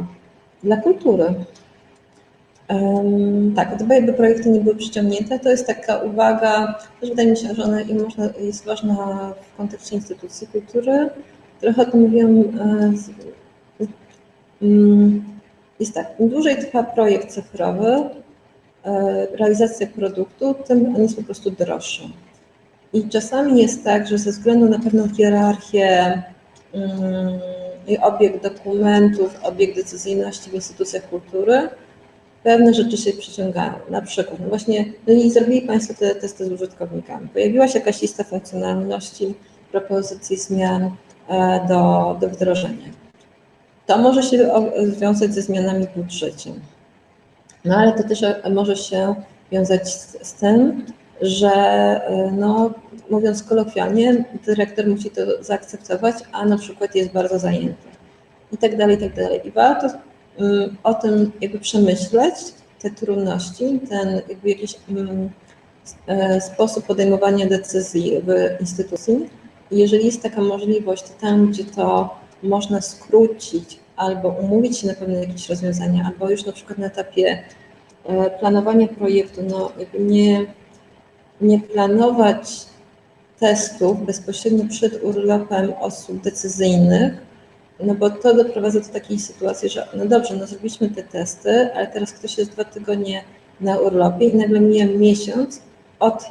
dla kultury. Tak, gdyby jakby projekty nie były przyciągnięte, to jest taka uwaga, też wydaje mi się, że ona jest ważna w kontekście instytucji kultury. Trochę o tym mówiłam. Um, jest tak, im dłużej trwa projekt cyfrowy, realizacja produktu, tym on jest po prostu droższy. I czasami jest tak, że ze względu na pewną hierarchię i obieg dokumentów, obieg decyzyjności w instytucjach kultury, pewne rzeczy się przyciągają. Na przykład, no właśnie, no i zrobili Państwo te testy z użytkownikami. Pojawiła się jakaś lista funkcjonalności, propozycji zmian e, do, do wdrożenia. To może się związać ze zmianami w budżecie. No ale to też może się wiązać z, z tym, że e, no, mówiąc kolokwialnie, dyrektor musi to zaakceptować, a na przykład jest bardzo zajęty i tak dalej, i tak dalej. I warto Y, o tym jakby przemyśleć, te trudności, ten jakby jakiś e, sposób podejmowania decyzji w instytucji. Jeżeli jest taka możliwość, to tam, gdzie to można skrócić albo umówić się na pewne jakieś rozwiązania, albo już na przykład na etapie e, planowania projektu, no jakby nie, nie planować testów bezpośrednio przed urlopem osób decyzyjnych, no bo to doprowadza do takiej sytuacji, że no dobrze, no zrobiliśmy te testy, ale teraz ktoś jest dwa tygodnie na urlopie i nagle mija miesiąc od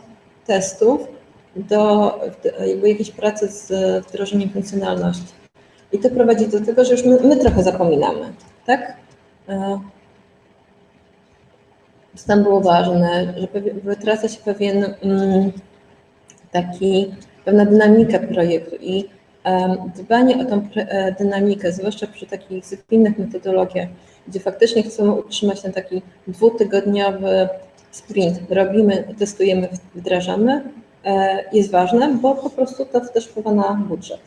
testów do jakby jakiejś pracy z wdrożeniem funkcjonalności. I to prowadzi do tego, że już my, my trochę zapominamy, tak? E, tam było ważne, że wytraca się pewien mm, taki, pewna dynamika projektu i dbanie o tą e, dynamikę, zwłaszcza przy takich zwinnych metodologiach, gdzie faktycznie chcemy utrzymać ten taki dwutygodniowy sprint, robimy, testujemy, wdrażamy, e, jest ważne, bo po prostu to też wpływa na budżet.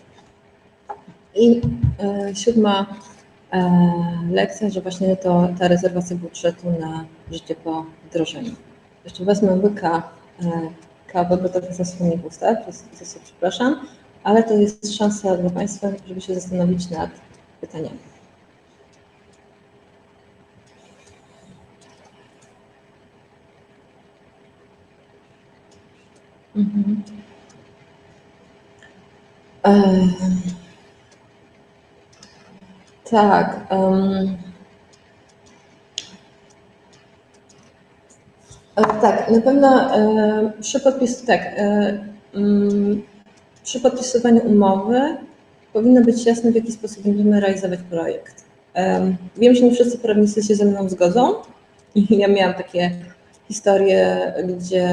I e, siódma lekcja, że właśnie to ta rezerwacja budżetu na życie po wdrożeniu. Jeszcze wezmę łyka kawy, bo to zasłoni w ustach, za przepraszam ale to jest szansa dla Państwa, żeby się zastanowić nad pytaniami. Mhm. Tak. Um, tak, na pewno e, przy podpisu, tak. E, um, przy podpisywaniu umowy powinno być jasne, w jaki sposób będziemy realizować projekt. Wiem, że nie wszyscy prawnicy się ze mną zgodzą ja miałam takie historie, gdzie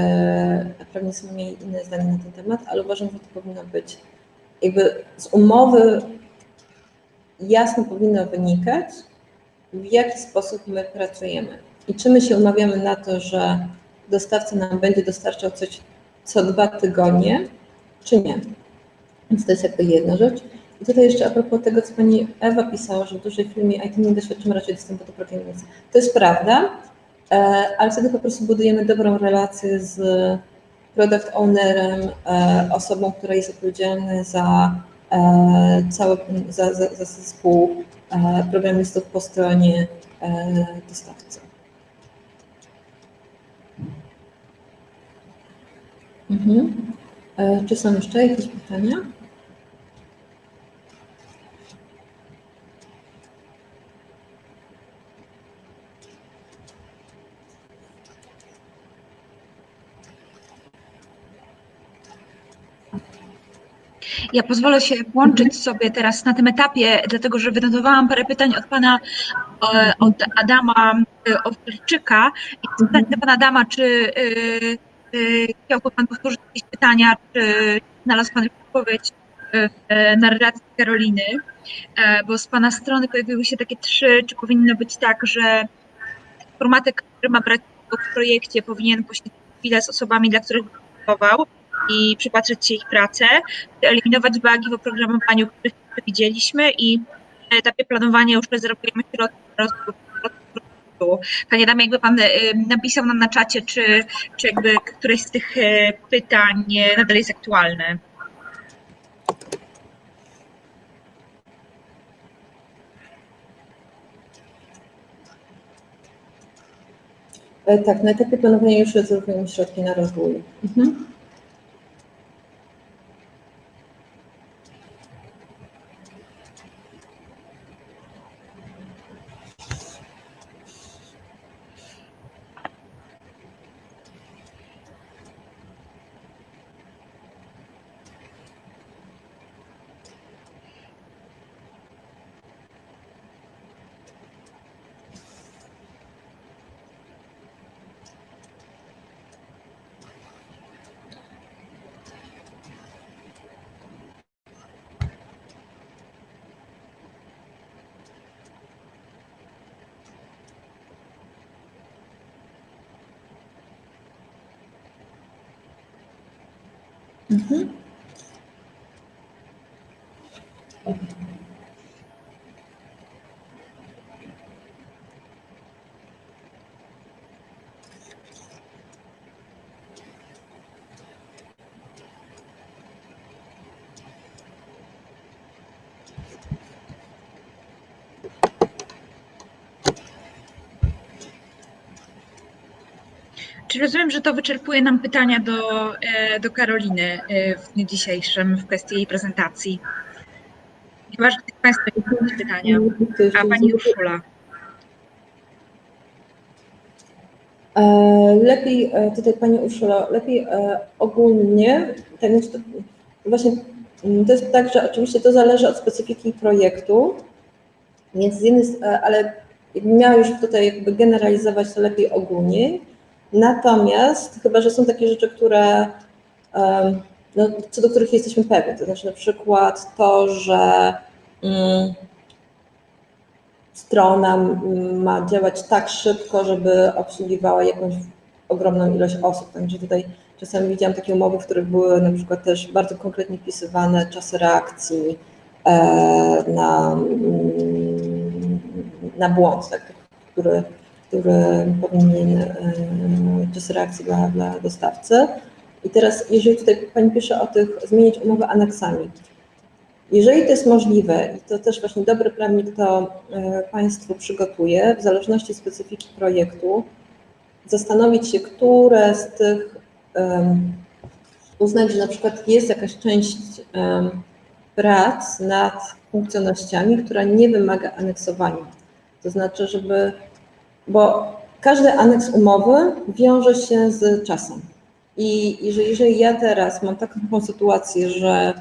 prawnicy mieli inne zdanie na ten temat, ale uważam, że to powinno być jakby z umowy jasno powinno wynikać, w jaki sposób my pracujemy. I czy my się umawiamy na to, że dostawca nam będzie dostarczał coś co dwa tygodnie, czy nie. Więc to jest jakby jedna rzecz. I tutaj jeszcze a propos tego, co pani Ewa pisała, że w dużej firmie IT nie doświadczymy raczej dostępu do programowania. To jest prawda, e, ale wtedy po prostu budujemy dobrą relację z product ownerem, e, osobą, która jest odpowiedzialna za cały, za, za, za zespół programistów po stronie dostawcy. Mhm. Czy są jeszcze jakieś pytania? Ja pozwolę się włączyć sobie teraz na tym etapie, dlatego że wynotowałam parę pytań od pana, e, od Adama e, Owczyka i pytanie do pana Adama, czy e, chciałby pan powtórzyć jakieś pytania, czy znalazł pan odpowiedź w narracji Karoliny, bo z pana strony pojawiły się takie trzy, czy powinno być tak, że formatek, który ma brać w projekcie, powinien poświęcić chwilę z osobami, dla których pracował, i przypatrzeć się ich pracę, eliminować bugi w oprogramowaniu, których przewidzieliśmy i na etapie planowania już rezerwujemy środki na rozwój Panie Damie, jakby Pan y, napisał nam na czacie, czy, czy jakby któreś z tych y, pytań nadal jest aktualne. E, tak, na etapie planowania już rezerwujemy środki na rozwój. Mhm. Mhm. Czy rozumiem, że to wyczerpuje nam pytania do, e, do Karoliny e, w dniu dzisiejszym w kwestii jej prezentacji? Chyba, że jakieś pytania. A Pani Urszula. E, lepiej, tutaj Pani Urszula, lepiej ogólnie, tak właśnie mm, to jest tak, że oczywiście to zależy od specyfiki projektu, więc z jednej, ale miała już tutaj jakby generalizować to lepiej ogólnie, Natomiast chyba, że są takie rzeczy, które no, co do których jesteśmy pewni, to znaczy na przykład to, że mm, strona ma działać tak szybko, żeby obsługiwała jakąś ogromną ilość osób. Także tutaj czasami widziałam takie umowy, w których były na przykład też bardzo konkretnie wpisywane czasy reakcji e, na, mm, na błąd, tak, który który powinien czas reakcji dla, dla dostawcy. I teraz, jeżeli tutaj Pani pisze o tych, zmienić umowę aneksami, jeżeli to jest możliwe i to też właśnie dobry prawnik to e, Państwu przygotuje, w zależności specyfiki projektu, zastanowić się, które z tych um, uznać, że na przykład jest jakaś część um, prac nad funkcjonalnościami, która nie wymaga aneksowania. To znaczy, żeby bo każdy aneks umowy wiąże się z czasem. I jeżeli, ja teraz mam taką sytuację, że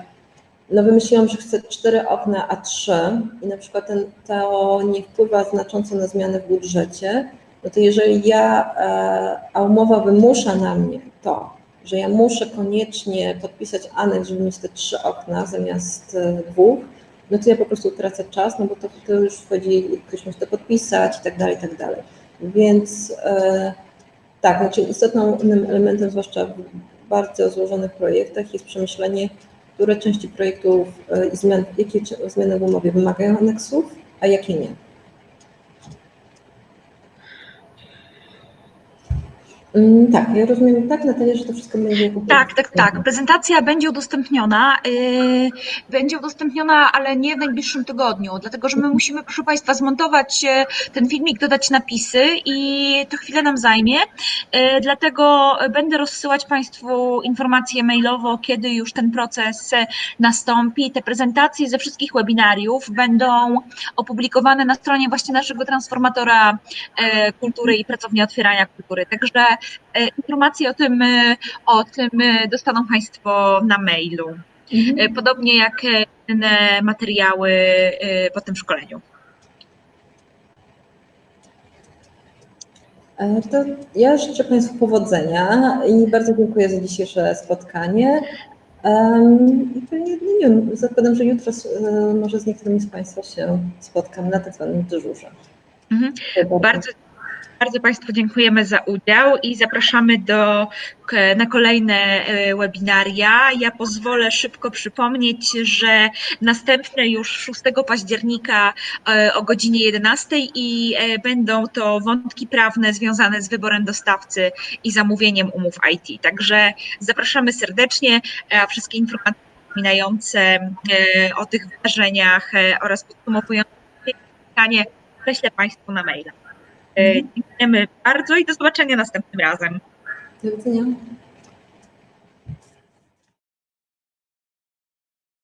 no wymyśliłam, że chcę cztery okna, a trzy i na przykład ten, to nie wpływa znacząco na zmiany w budżecie, no to jeżeli ja, e, a umowa wymusza na mnie to, że ja muszę koniecznie podpisać aneks, żeby mieć te trzy okna zamiast e, dwóch, no to ja po prostu tracę czas, no bo to, to już wchodzi, ktoś musi to podpisać i tak dalej, i tak dalej. Więc e, tak, znaczy istotnym elementem, zwłaszcza w bardzo złożonych projektach, jest przemyślenie, które części projektów e, i zmian, jakie zmiany w umowie wymagają aneksów, a jakie nie. Tak, ja rozumiem tak, Natalia, że to wszystko będzie... Tak, tak, tak. Prezentacja będzie udostępniona. Yy, będzie udostępniona, ale nie w najbliższym tygodniu, dlatego że my musimy, proszę Państwa, zmontować ten filmik, dodać napisy i to chwilę nam zajmie. Yy, dlatego będę rozsyłać Państwu informacje mailowo, kiedy już ten proces nastąpi. Te prezentacje ze wszystkich webinariów będą opublikowane na stronie właśnie naszego transformatora yy, kultury i pracowni otwierania kultury. Także E, informacje o tym, e, o tym e, dostaną Państwo na mailu. Mhm. podobnie jak inne materiały po tym szkoleniu. To ja życzę Państwu powodzenia i bardzo dziękuję za dzisiejsze spotkanie. I pewnie, nie wiem, zakładam, że jutro może z niektórymi z Państwa się spotkam na tak zwanym dyżurze. Mhm. Bardzo, bardzo Państwu dziękujemy za udział i zapraszamy do, na kolejne e, webinaria. Ja pozwolę szybko przypomnieć, że następne już 6 października e, o godzinie 11 i e, będą to wątki prawne związane z wyborem dostawcy i zamówieniem umów IT. Także zapraszamy serdecznie, a wszystkie informacje wspominające o tych wydarzeniach oraz podsumowujące spotkanie prześlę Państwu na maila. Dziękujemy bardzo i do zobaczenia następnym razem. Do widzenia.